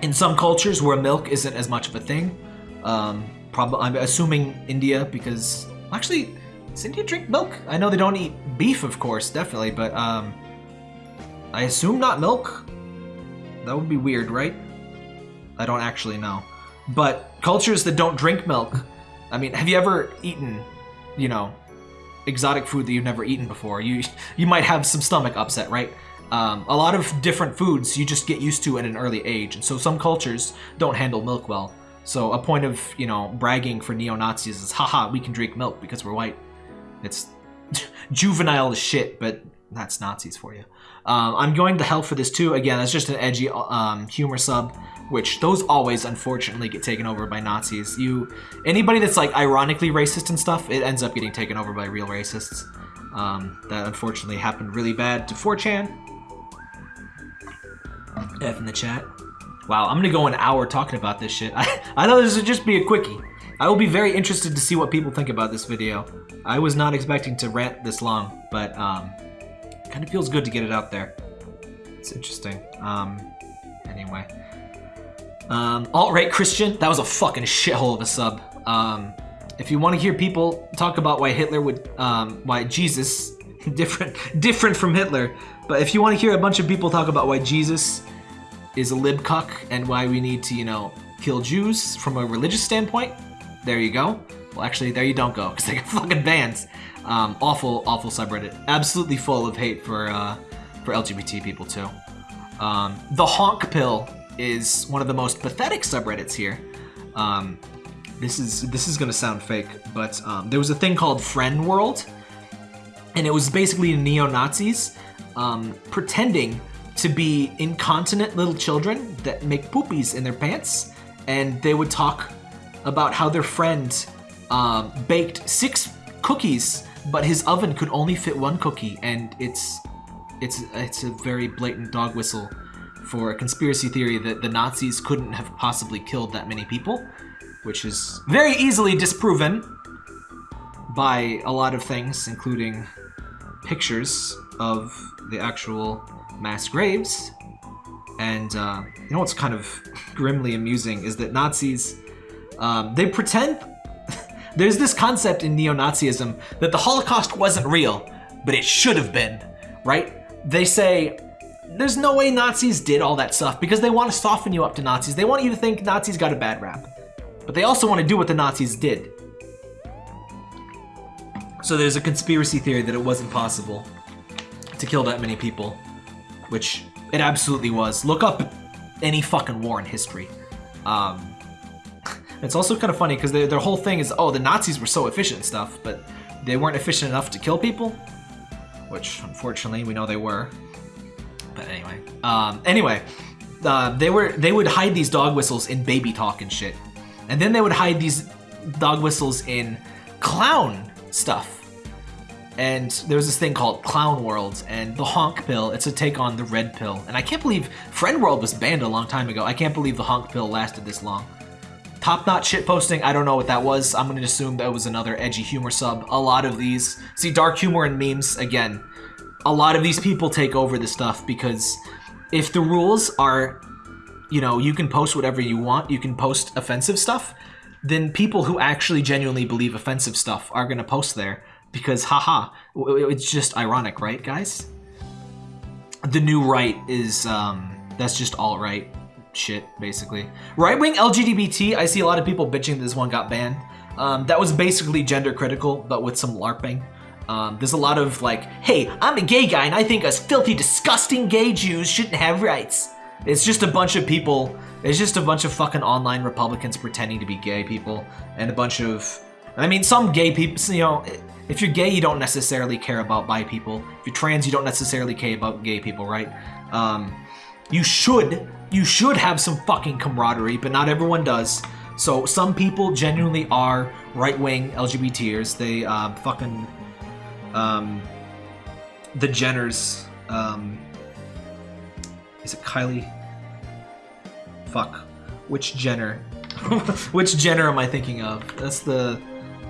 In some cultures where milk isn't as much of a thing, um, I'm assuming India because actually India drink milk? I know they don't eat beef, of course, definitely, but um, I assume not milk. That would be weird, right? I don't actually know. But cultures that don't drink milk, I mean, have you ever eaten, you know, exotic food that you've never eaten before? You you might have some stomach upset, right? Um, a lot of different foods you just get used to at an early age, and so some cultures don't handle milk well. So a point of, you know, bragging for neo-Nazis is, haha, we can drink milk because we're white. It's juvenile as shit, but that's Nazis for you. Um, I'm going to hell for this too. Again, that's just an edgy um, humor sub, which those always unfortunately get taken over by Nazis. You, anybody that's like ironically racist and stuff, it ends up getting taken over by real racists. Um, that unfortunately happened really bad to 4chan. F in the chat. Wow, I'm gonna go an hour talking about this shit. I, I thought this would just be a quickie. I will be very interested to see what people think about this video. I was not expecting to rant this long, but um, kind of feels good to get it out there. It's interesting. Um, anyway. Um, alt-right Christian, that was a fucking shithole of a sub. Um, if you want to hear people talk about why Hitler would, um, why Jesus, different, different from Hitler, but if you want to hear a bunch of people talk about why Jesus is a lib cuck and why we need to, you know, kill Jews from a religious standpoint, there you go. Well, actually, there you don't go, because they got fucking bans. Um, awful, awful subreddit. Absolutely full of hate for, uh, for LGBT people, too. Um, the honk pill is one of the most pathetic subreddits here. Um, this is this is gonna sound fake, but um, there was a thing called Friend World, and it was basically neo Nazis um, pretending to be incontinent little children that make poopies in their pants, and they would talk about how their friend um, baked six cookies, but his oven could only fit one cookie, and it's it's it's a very blatant dog whistle for a conspiracy theory that the Nazis couldn't have possibly killed that many people, which is very easily disproven by a lot of things, including pictures of the actual mass graves. And uh, you know what's kind of grimly amusing is that Nazis, um, they pretend there's this concept in neo-Nazism that the Holocaust wasn't real, but it should have been, right? They say, there's no way Nazis did all that stuff because they want to soften you up to Nazis. They want you to think Nazis got a bad rap. But they also want to do what the Nazis did. So there's a conspiracy theory that it wasn't possible to kill that many people, which it absolutely was. Look up any fucking war in history. Um, it's also kind of funny because their, whole thing is, oh, the Nazis were so efficient and stuff, but they weren't efficient enough to kill people, which unfortunately we know they were. But anyway, um, anyway, uh, they were they would hide these dog whistles in baby talk and shit, and then they would hide these dog whistles in clown stuff. And there was this thing called Clown World and the Honk Pill. It's a take on the Red Pill. And I can't believe Friend World was banned a long time ago. I can't believe the Honk Pill lasted this long. Top Notch shitposting, I don't know what that was. I'm gonna assume that was another edgy humor sub. A lot of these. See, dark humor and memes, again, a lot of these people take over this stuff because if the rules are, you know, you can post whatever you want, you can post offensive stuff, then people who actually genuinely believe offensive stuff are going to post there because, haha, it's just ironic, right, guys? The new right is, um, that's just all right shit, basically. Right-wing LGBT, I see a lot of people bitching this one got banned. Um, that was basically gender critical, but with some LARPing. Um, there's a lot of like, hey, I'm a gay guy and I think us filthy, disgusting gay Jews shouldn't have rights. It's just a bunch of people, it's just a bunch of fucking online Republicans pretending to be gay people and a bunch of, I mean, some gay people, you know, if you're gay, you don't necessarily care about bi people. If you're trans, you don't necessarily care about gay people, right? Um, you should, you should have some fucking camaraderie, but not everyone does. So some people genuinely are right-wing LGBTers. They uh, fucking um, the Jenners. Um, is it Kylie? Fuck. Which Jenner? Which Jenner am I thinking of? That's the.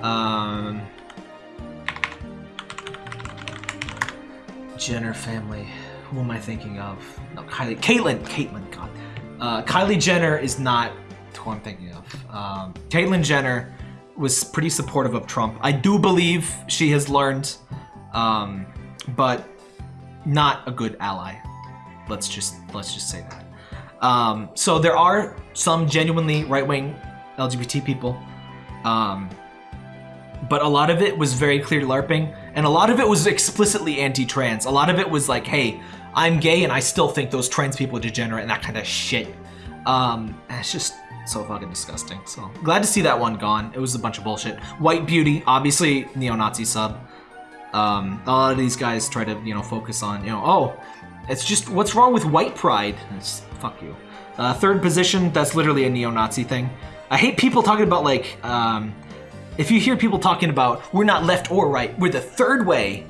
Um, Jenner family. Who am I thinking of? No, Kylie. Caitlyn. Caitlyn. God. Uh, Kylie Jenner is not who I'm thinking of. Um, Caitlyn Jenner was pretty supportive of Trump. I do believe she has learned, um, but not a good ally. Let's just let's just say that. Um, so there are some genuinely right-wing LGBT people, um, but a lot of it was very clear LARPing, and a lot of it was explicitly anti-trans. A lot of it was like, hey, I'm gay and I still think those trans people degenerate and that kind of shit. Um, it's just so fucking disgusting. So glad to see that one gone. It was a bunch of bullshit. White Beauty, obviously neo-Nazi sub. Um, a lot of these guys try to, you know, focus on, you know, oh, it's just, what's wrong with white pride? It's, fuck you. Uh, third position, that's literally a neo-Nazi thing. I hate people talking about, like, um, if you hear people talking about, we're not left or right, we're the third way.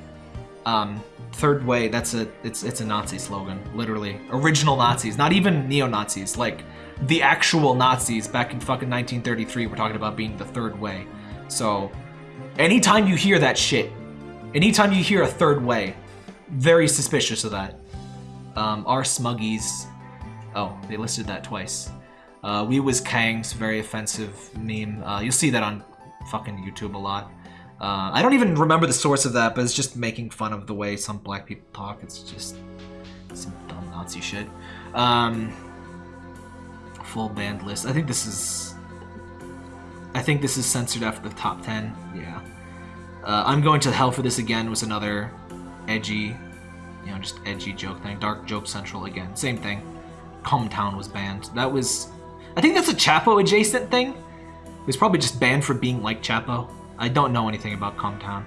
Um, third way, that's a, it's, it's a Nazi slogan, literally. Original Nazis, not even neo-Nazis, like, the actual Nazis back in fucking 1933 were talking about being the third way. So, anytime you hear that shit, anytime you hear a third way, very suspicious of that. Um, our Smuggies. Oh, they listed that twice. Uh, we was Kang's very offensive meme. Uh, you'll see that on fucking YouTube a lot. Uh, I don't even remember the source of that, but it's just making fun of the way some black people talk. It's just some dumb Nazi shit. Um, full band list. I think this is. I think this is censored after the top ten. Yeah. Uh, I'm going to hell for this again was another edgy, you know, just edgy joke thing. Dark joke central again. Same thing. Town was banned. That was. I think that's a Chapo adjacent thing. Was probably just banned for being like Chapo. I don't know anything about Town.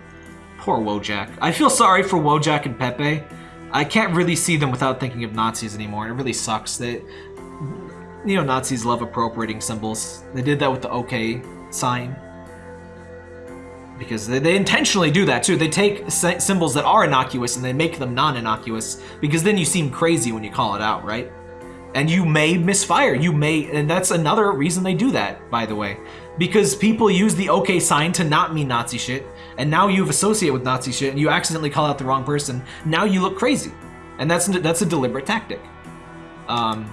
Poor Wojak. I feel sorry for Wojak and Pepe. I can't really see them without thinking of Nazis anymore. It really sucks. They, neo-Nazis love appropriating symbols. They did that with the OK sign. Because they, they intentionally do that too. They take symbols that are innocuous and they make them non-innocuous. Because then you seem crazy when you call it out, right? And you may misfire. You may, and that's another reason they do that, by the way. Because people use the OK sign to not mean Nazi shit. And now you've associated with Nazi shit and you accidentally call out the wrong person. Now you look crazy. And that's that's a deliberate tactic. Um,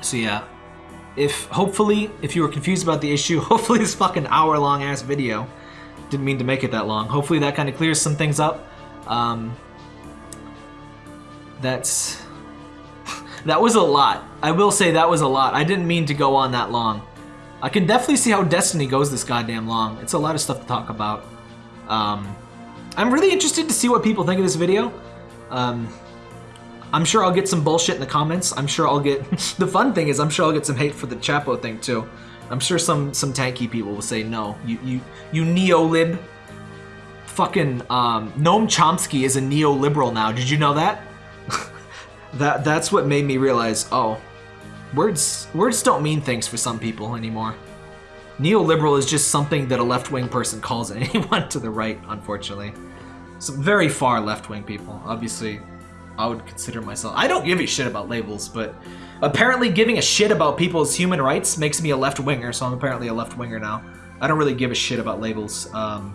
so yeah, if hopefully, if you were confused about the issue, hopefully this fucking hour long ass video, didn't mean to make it that long. Hopefully that kind of clears some things up. Um, that's, that was a lot. I will say that was a lot. I didn't mean to go on that long. I can definitely see how Destiny goes this goddamn long. It's a lot of stuff to talk about. Um, I'm really interested to see what people think of this video. Um, I'm sure I'll get some bullshit in the comments. I'm sure I'll get... the fun thing is I'm sure I'll get some hate for the Chapo thing too. I'm sure some some tanky people will say, no, you, you, you neo-lib. Fucking um, Noam Chomsky is a neoliberal now. Did you know that? That That's what made me realize, oh, words, words don't mean things for some people anymore. Neoliberal is just something that a left-wing person calls anyone to the right, unfortunately. Some very far left-wing people. Obviously, I would consider myself. I don't give a shit about labels, but apparently giving a shit about people's human rights makes me a left winger, so I'm apparently a left winger now. I don't really give a shit about labels. Um,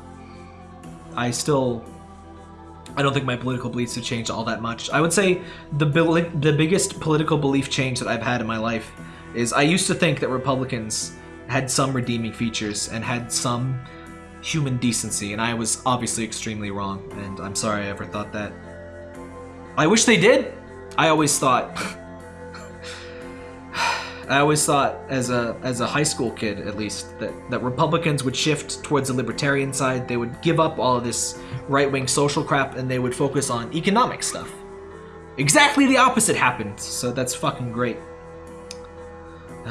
I still. I don't think my political beliefs have changed all that much. I would say the the biggest political belief change that I've had in my life is I used to think that Republicans had some redeeming features and had some human decency, and I was obviously extremely wrong, and I'm sorry I ever thought that. I wish they did. I always thought I always thought as a as a high school kid at least that, that Republicans would shift towards the libertarian side. They would give up all of this right-wing social crap and they would focus on economic stuff. Exactly the opposite happened, so that's fucking great.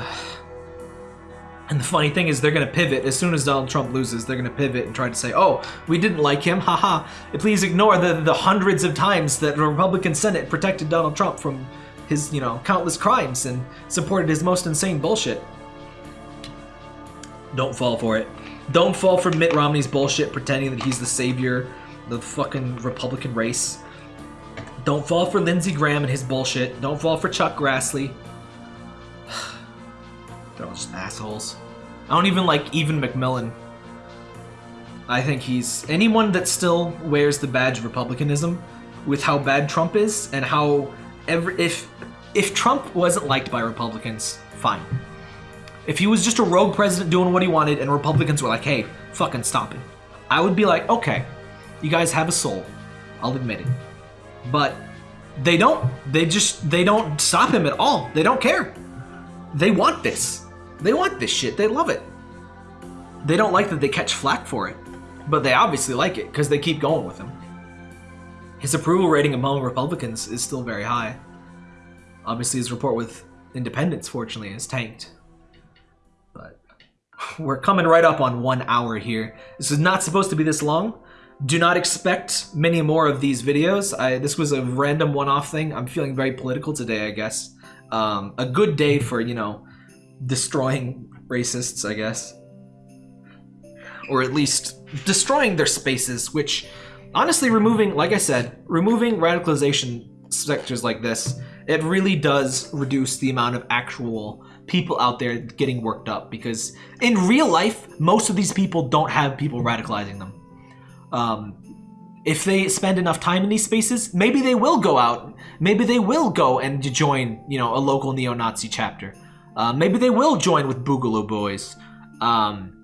And the funny thing is they're going to pivot. As soon as Donald Trump loses, they're going to pivot and try to say, oh, we didn't like him, haha. Please ignore the, the hundreds of times that the Republican Senate protected Donald Trump from his, you know, countless crimes and supported his most insane bullshit. Don't fall for it. Don't fall for Mitt Romney's bullshit pretending that he's the savior of the fucking Republican race. Don't fall for Lindsey Graham and his bullshit. Don't fall for Chuck Grassley. They're all just assholes. I don't even like Evan McMullin. I think he's anyone that still wears the badge of republicanism with how bad Trump is and how every if if Trump wasn't liked by Republicans, fine. If he was just a rogue president doing what he wanted and Republicans were like, "Hey, fucking stop it." I would be like, "Okay, you guys have a soul. I'll admit it." But they don't. They just they don't stop him at all. They don't care. They want this. They want this shit. They love it. They don't like that they catch flack for it, but they obviously like it because they keep going with him. His approval rating among Republicans is still very high. Obviously, his report with independents, fortunately, is tanked. But we're coming right up on one hour here. This is not supposed to be this long. Do not expect many more of these videos. I, this was a random one-off thing. I'm feeling very political today, I guess. Um, a good day for, you know, destroying racists, I guess. Or at least destroying their spaces, which honestly removing, like I said, removing radicalization sectors like this, it really does reduce the amount of actual people out there getting worked up because in real life, most of these people don't have people radicalizing them. Um, if they spend enough time in these spaces, maybe they will go out. Maybe they will go and join, you know, a local neo-Nazi chapter. Uh, maybe they will join with Boogaloo Boys. Um,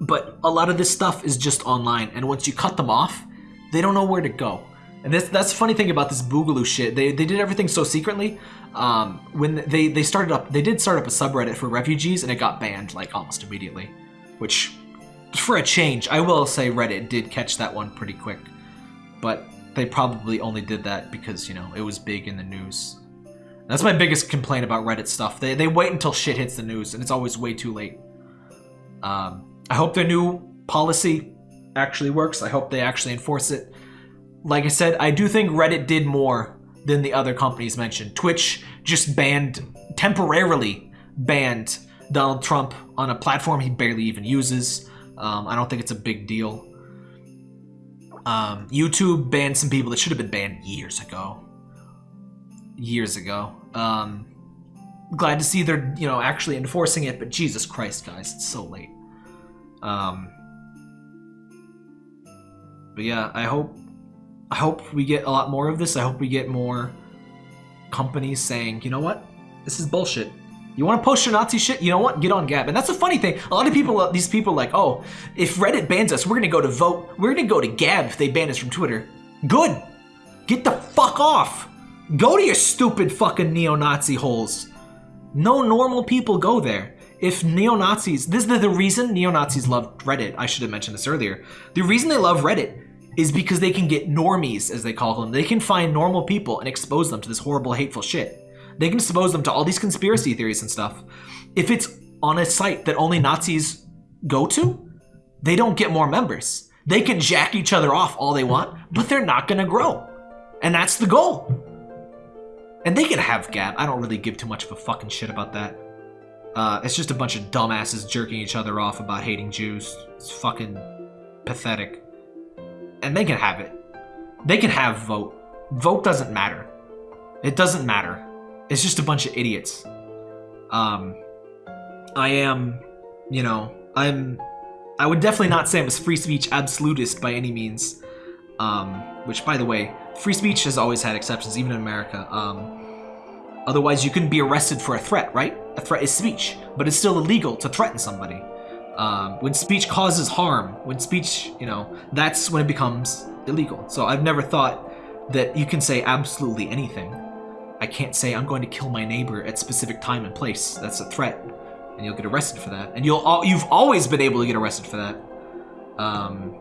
but a lot of this stuff is just online, and once you cut them off, they don't know where to go. And this, that's the funny thing about this Boogaloo shit. They, they did everything so secretly. Um, when they, they started up, they did start up a subreddit for refugees, and it got banned like almost immediately. Which, for a change, I will say Reddit did catch that one pretty quick. But they probably only did that because, you know, it was big in the news. That's my biggest complaint about Reddit stuff. They, they wait until shit hits the news, and it's always way too late. Um, I hope their new policy actually works. I hope they actually enforce it. Like I said, I do think Reddit did more than the other companies mentioned. Twitch just banned, temporarily banned Donald Trump on a platform he barely even uses. Um, I don't think it's a big deal. Um, YouTube banned some people that should have been banned years ago. Years ago. Um, glad to see they're, you know, actually enforcing it, but Jesus Christ, guys, it's so late. Um, but yeah, I hope I hope we get a lot more of this. I hope we get more companies saying, you know what, this is bullshit. You want to post your Nazi shit? You know what? Get on Gab. And that's a funny thing. A lot of people, these people like, oh, if Reddit bans us, we're going to go to Voat. We're going to go to Gab if they ban us from Twitter. Good. Get the fuck off. Go to your stupid fucking neo-Nazi holes. No normal people go there if neo-Nazis, this is the reason neo-Nazis love Reddit, I should have mentioned this earlier. The reason they love Reddit is because they can get normies, as they call them. They can find normal people and expose them to this horrible, hateful shit. They can expose them to all these conspiracy theories and stuff. If it's on a site that only Nazis go to, they don't get more members. They can jack each other off all they want, but they're not gonna grow. And that's the goal. And they can have Gab. I don't really give too much of a fucking shit about that. Uh, it's just a bunch of dumbasses jerking each other off about hating Jews. It's fucking pathetic. And they can have it. They can have Voat. Voat doesn't matter. It doesn't matter. It's just a bunch of idiots. Um, I am, you know, I'm, I would definitely not say I'm a free speech absolutist by any means. Um, which, by the way, free speech has always had exceptions, even in America. Um, Otherwise, you couldn't be arrested for a threat, right? A threat is speech, but it's still illegal to threaten somebody. Um, when speech causes harm, when speech, you know, that's when it becomes illegal. So I've never thought that you can say absolutely anything. I can't say I'm going to kill my neighbor at specific time and place. That's a threat, and you'll get arrested for that. And you'll you've always been able to get arrested for that. Um,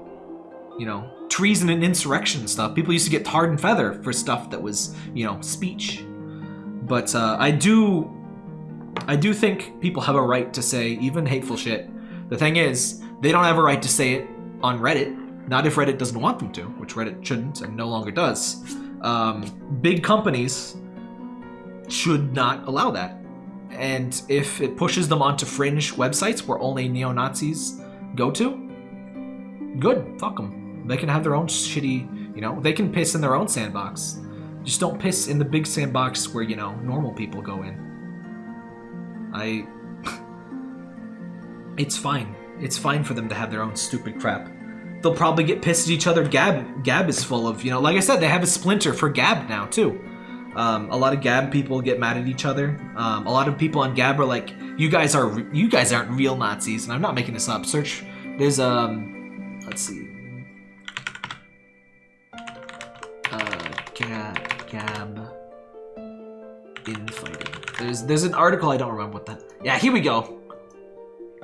you know, treason and insurrection stuff. People used to get tarred and feather for stuff that was, you know, speech. But uh, I do, I do think people have a right to say even hateful shit. The thing is, they don't have a right to say it on Reddit. Not if Reddit doesn't want them to, which Reddit shouldn't and no longer does. Um, big companies should not allow that. And if it pushes them onto fringe websites where only neo-Nazis go to, good, fuck them. They can have their own shitty, you know, they can piss in their own sandbox. Just don't piss in the big sandbox where, you know, normal people go in. I... it's fine. It's fine for them to have their own stupid crap. They'll probably get pissed at each other. Gab, Gab is full of, you know, like I said, they have a splinter for Gab now, too. Um, a lot of Gab people get mad at each other. Um, a lot of people on Gab are like, "You guys are you guys aren't real Nazis," and I'm not making this up. Search. There's um, let's see. Uh, Gab. Gab infighting. There's there's an article I don't remember what that. Yeah, here we go.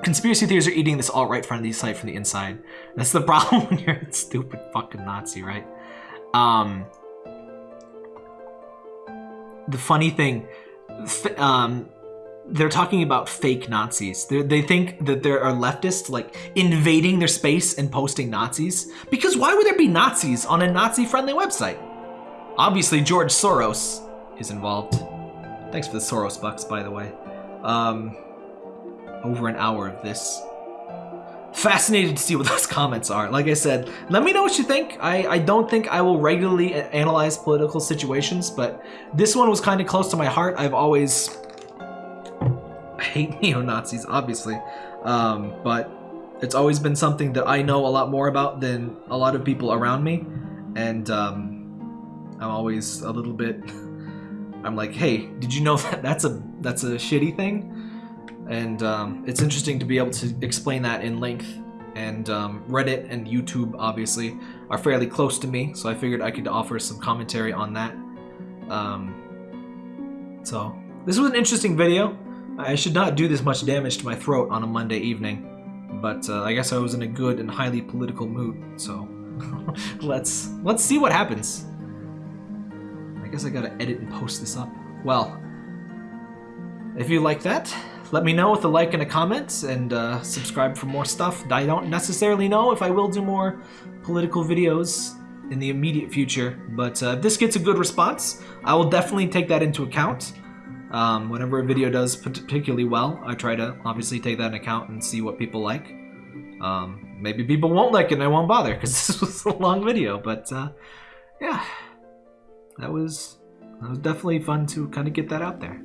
Conspiracy theories are eating this alt-right friendly site from the inside. That's the problem when you're a stupid fucking Nazi, right? Um, the funny thing, um, they're talking about fake Nazis. They're, they think that there are leftists like invading their space and posting Nazis. Because why would there be Nazis on a Nazi-friendly website? Obviously, George Soros is involved. Thanks for the Soros bucks, by the way. Um, over an hour of this. Fascinated to see what those comments are. Like I said, let me know what you think. I, I don't think I will regularly analyze political situations, but this one was kind of close to my heart. I've always... Hate neo-Nazis, obviously. Um, but it's always been something that I know a lot more about than a lot of people around me, and um, I'm always a little bit. I'm like, hey, did you know that that's a that's a shitty thing? And um, it's interesting to be able to explain that in length. And um, Reddit and YouTube, obviously, are fairly close to me, so I figured I could offer some commentary on that. Um, so this was an interesting video. I should not do this much damage to my throat on a Monday evening, but uh, I guess I was in a good and highly political mood. So let's let's see what happens. I guess I gotta edit and post this up. Well, if you like that, let me know with a like and a comment, and uh, subscribe for more stuff. I don't necessarily know if I will do more political videos in the immediate future, but uh, if this gets a good response, I will definitely take that into account. Um, whenever a video does particularly well, I try to obviously take that into account and see what people like. Um, maybe people won't like it and I won't bother because this was a long video, but uh, yeah, that was that was definitely fun to kind of get that out there.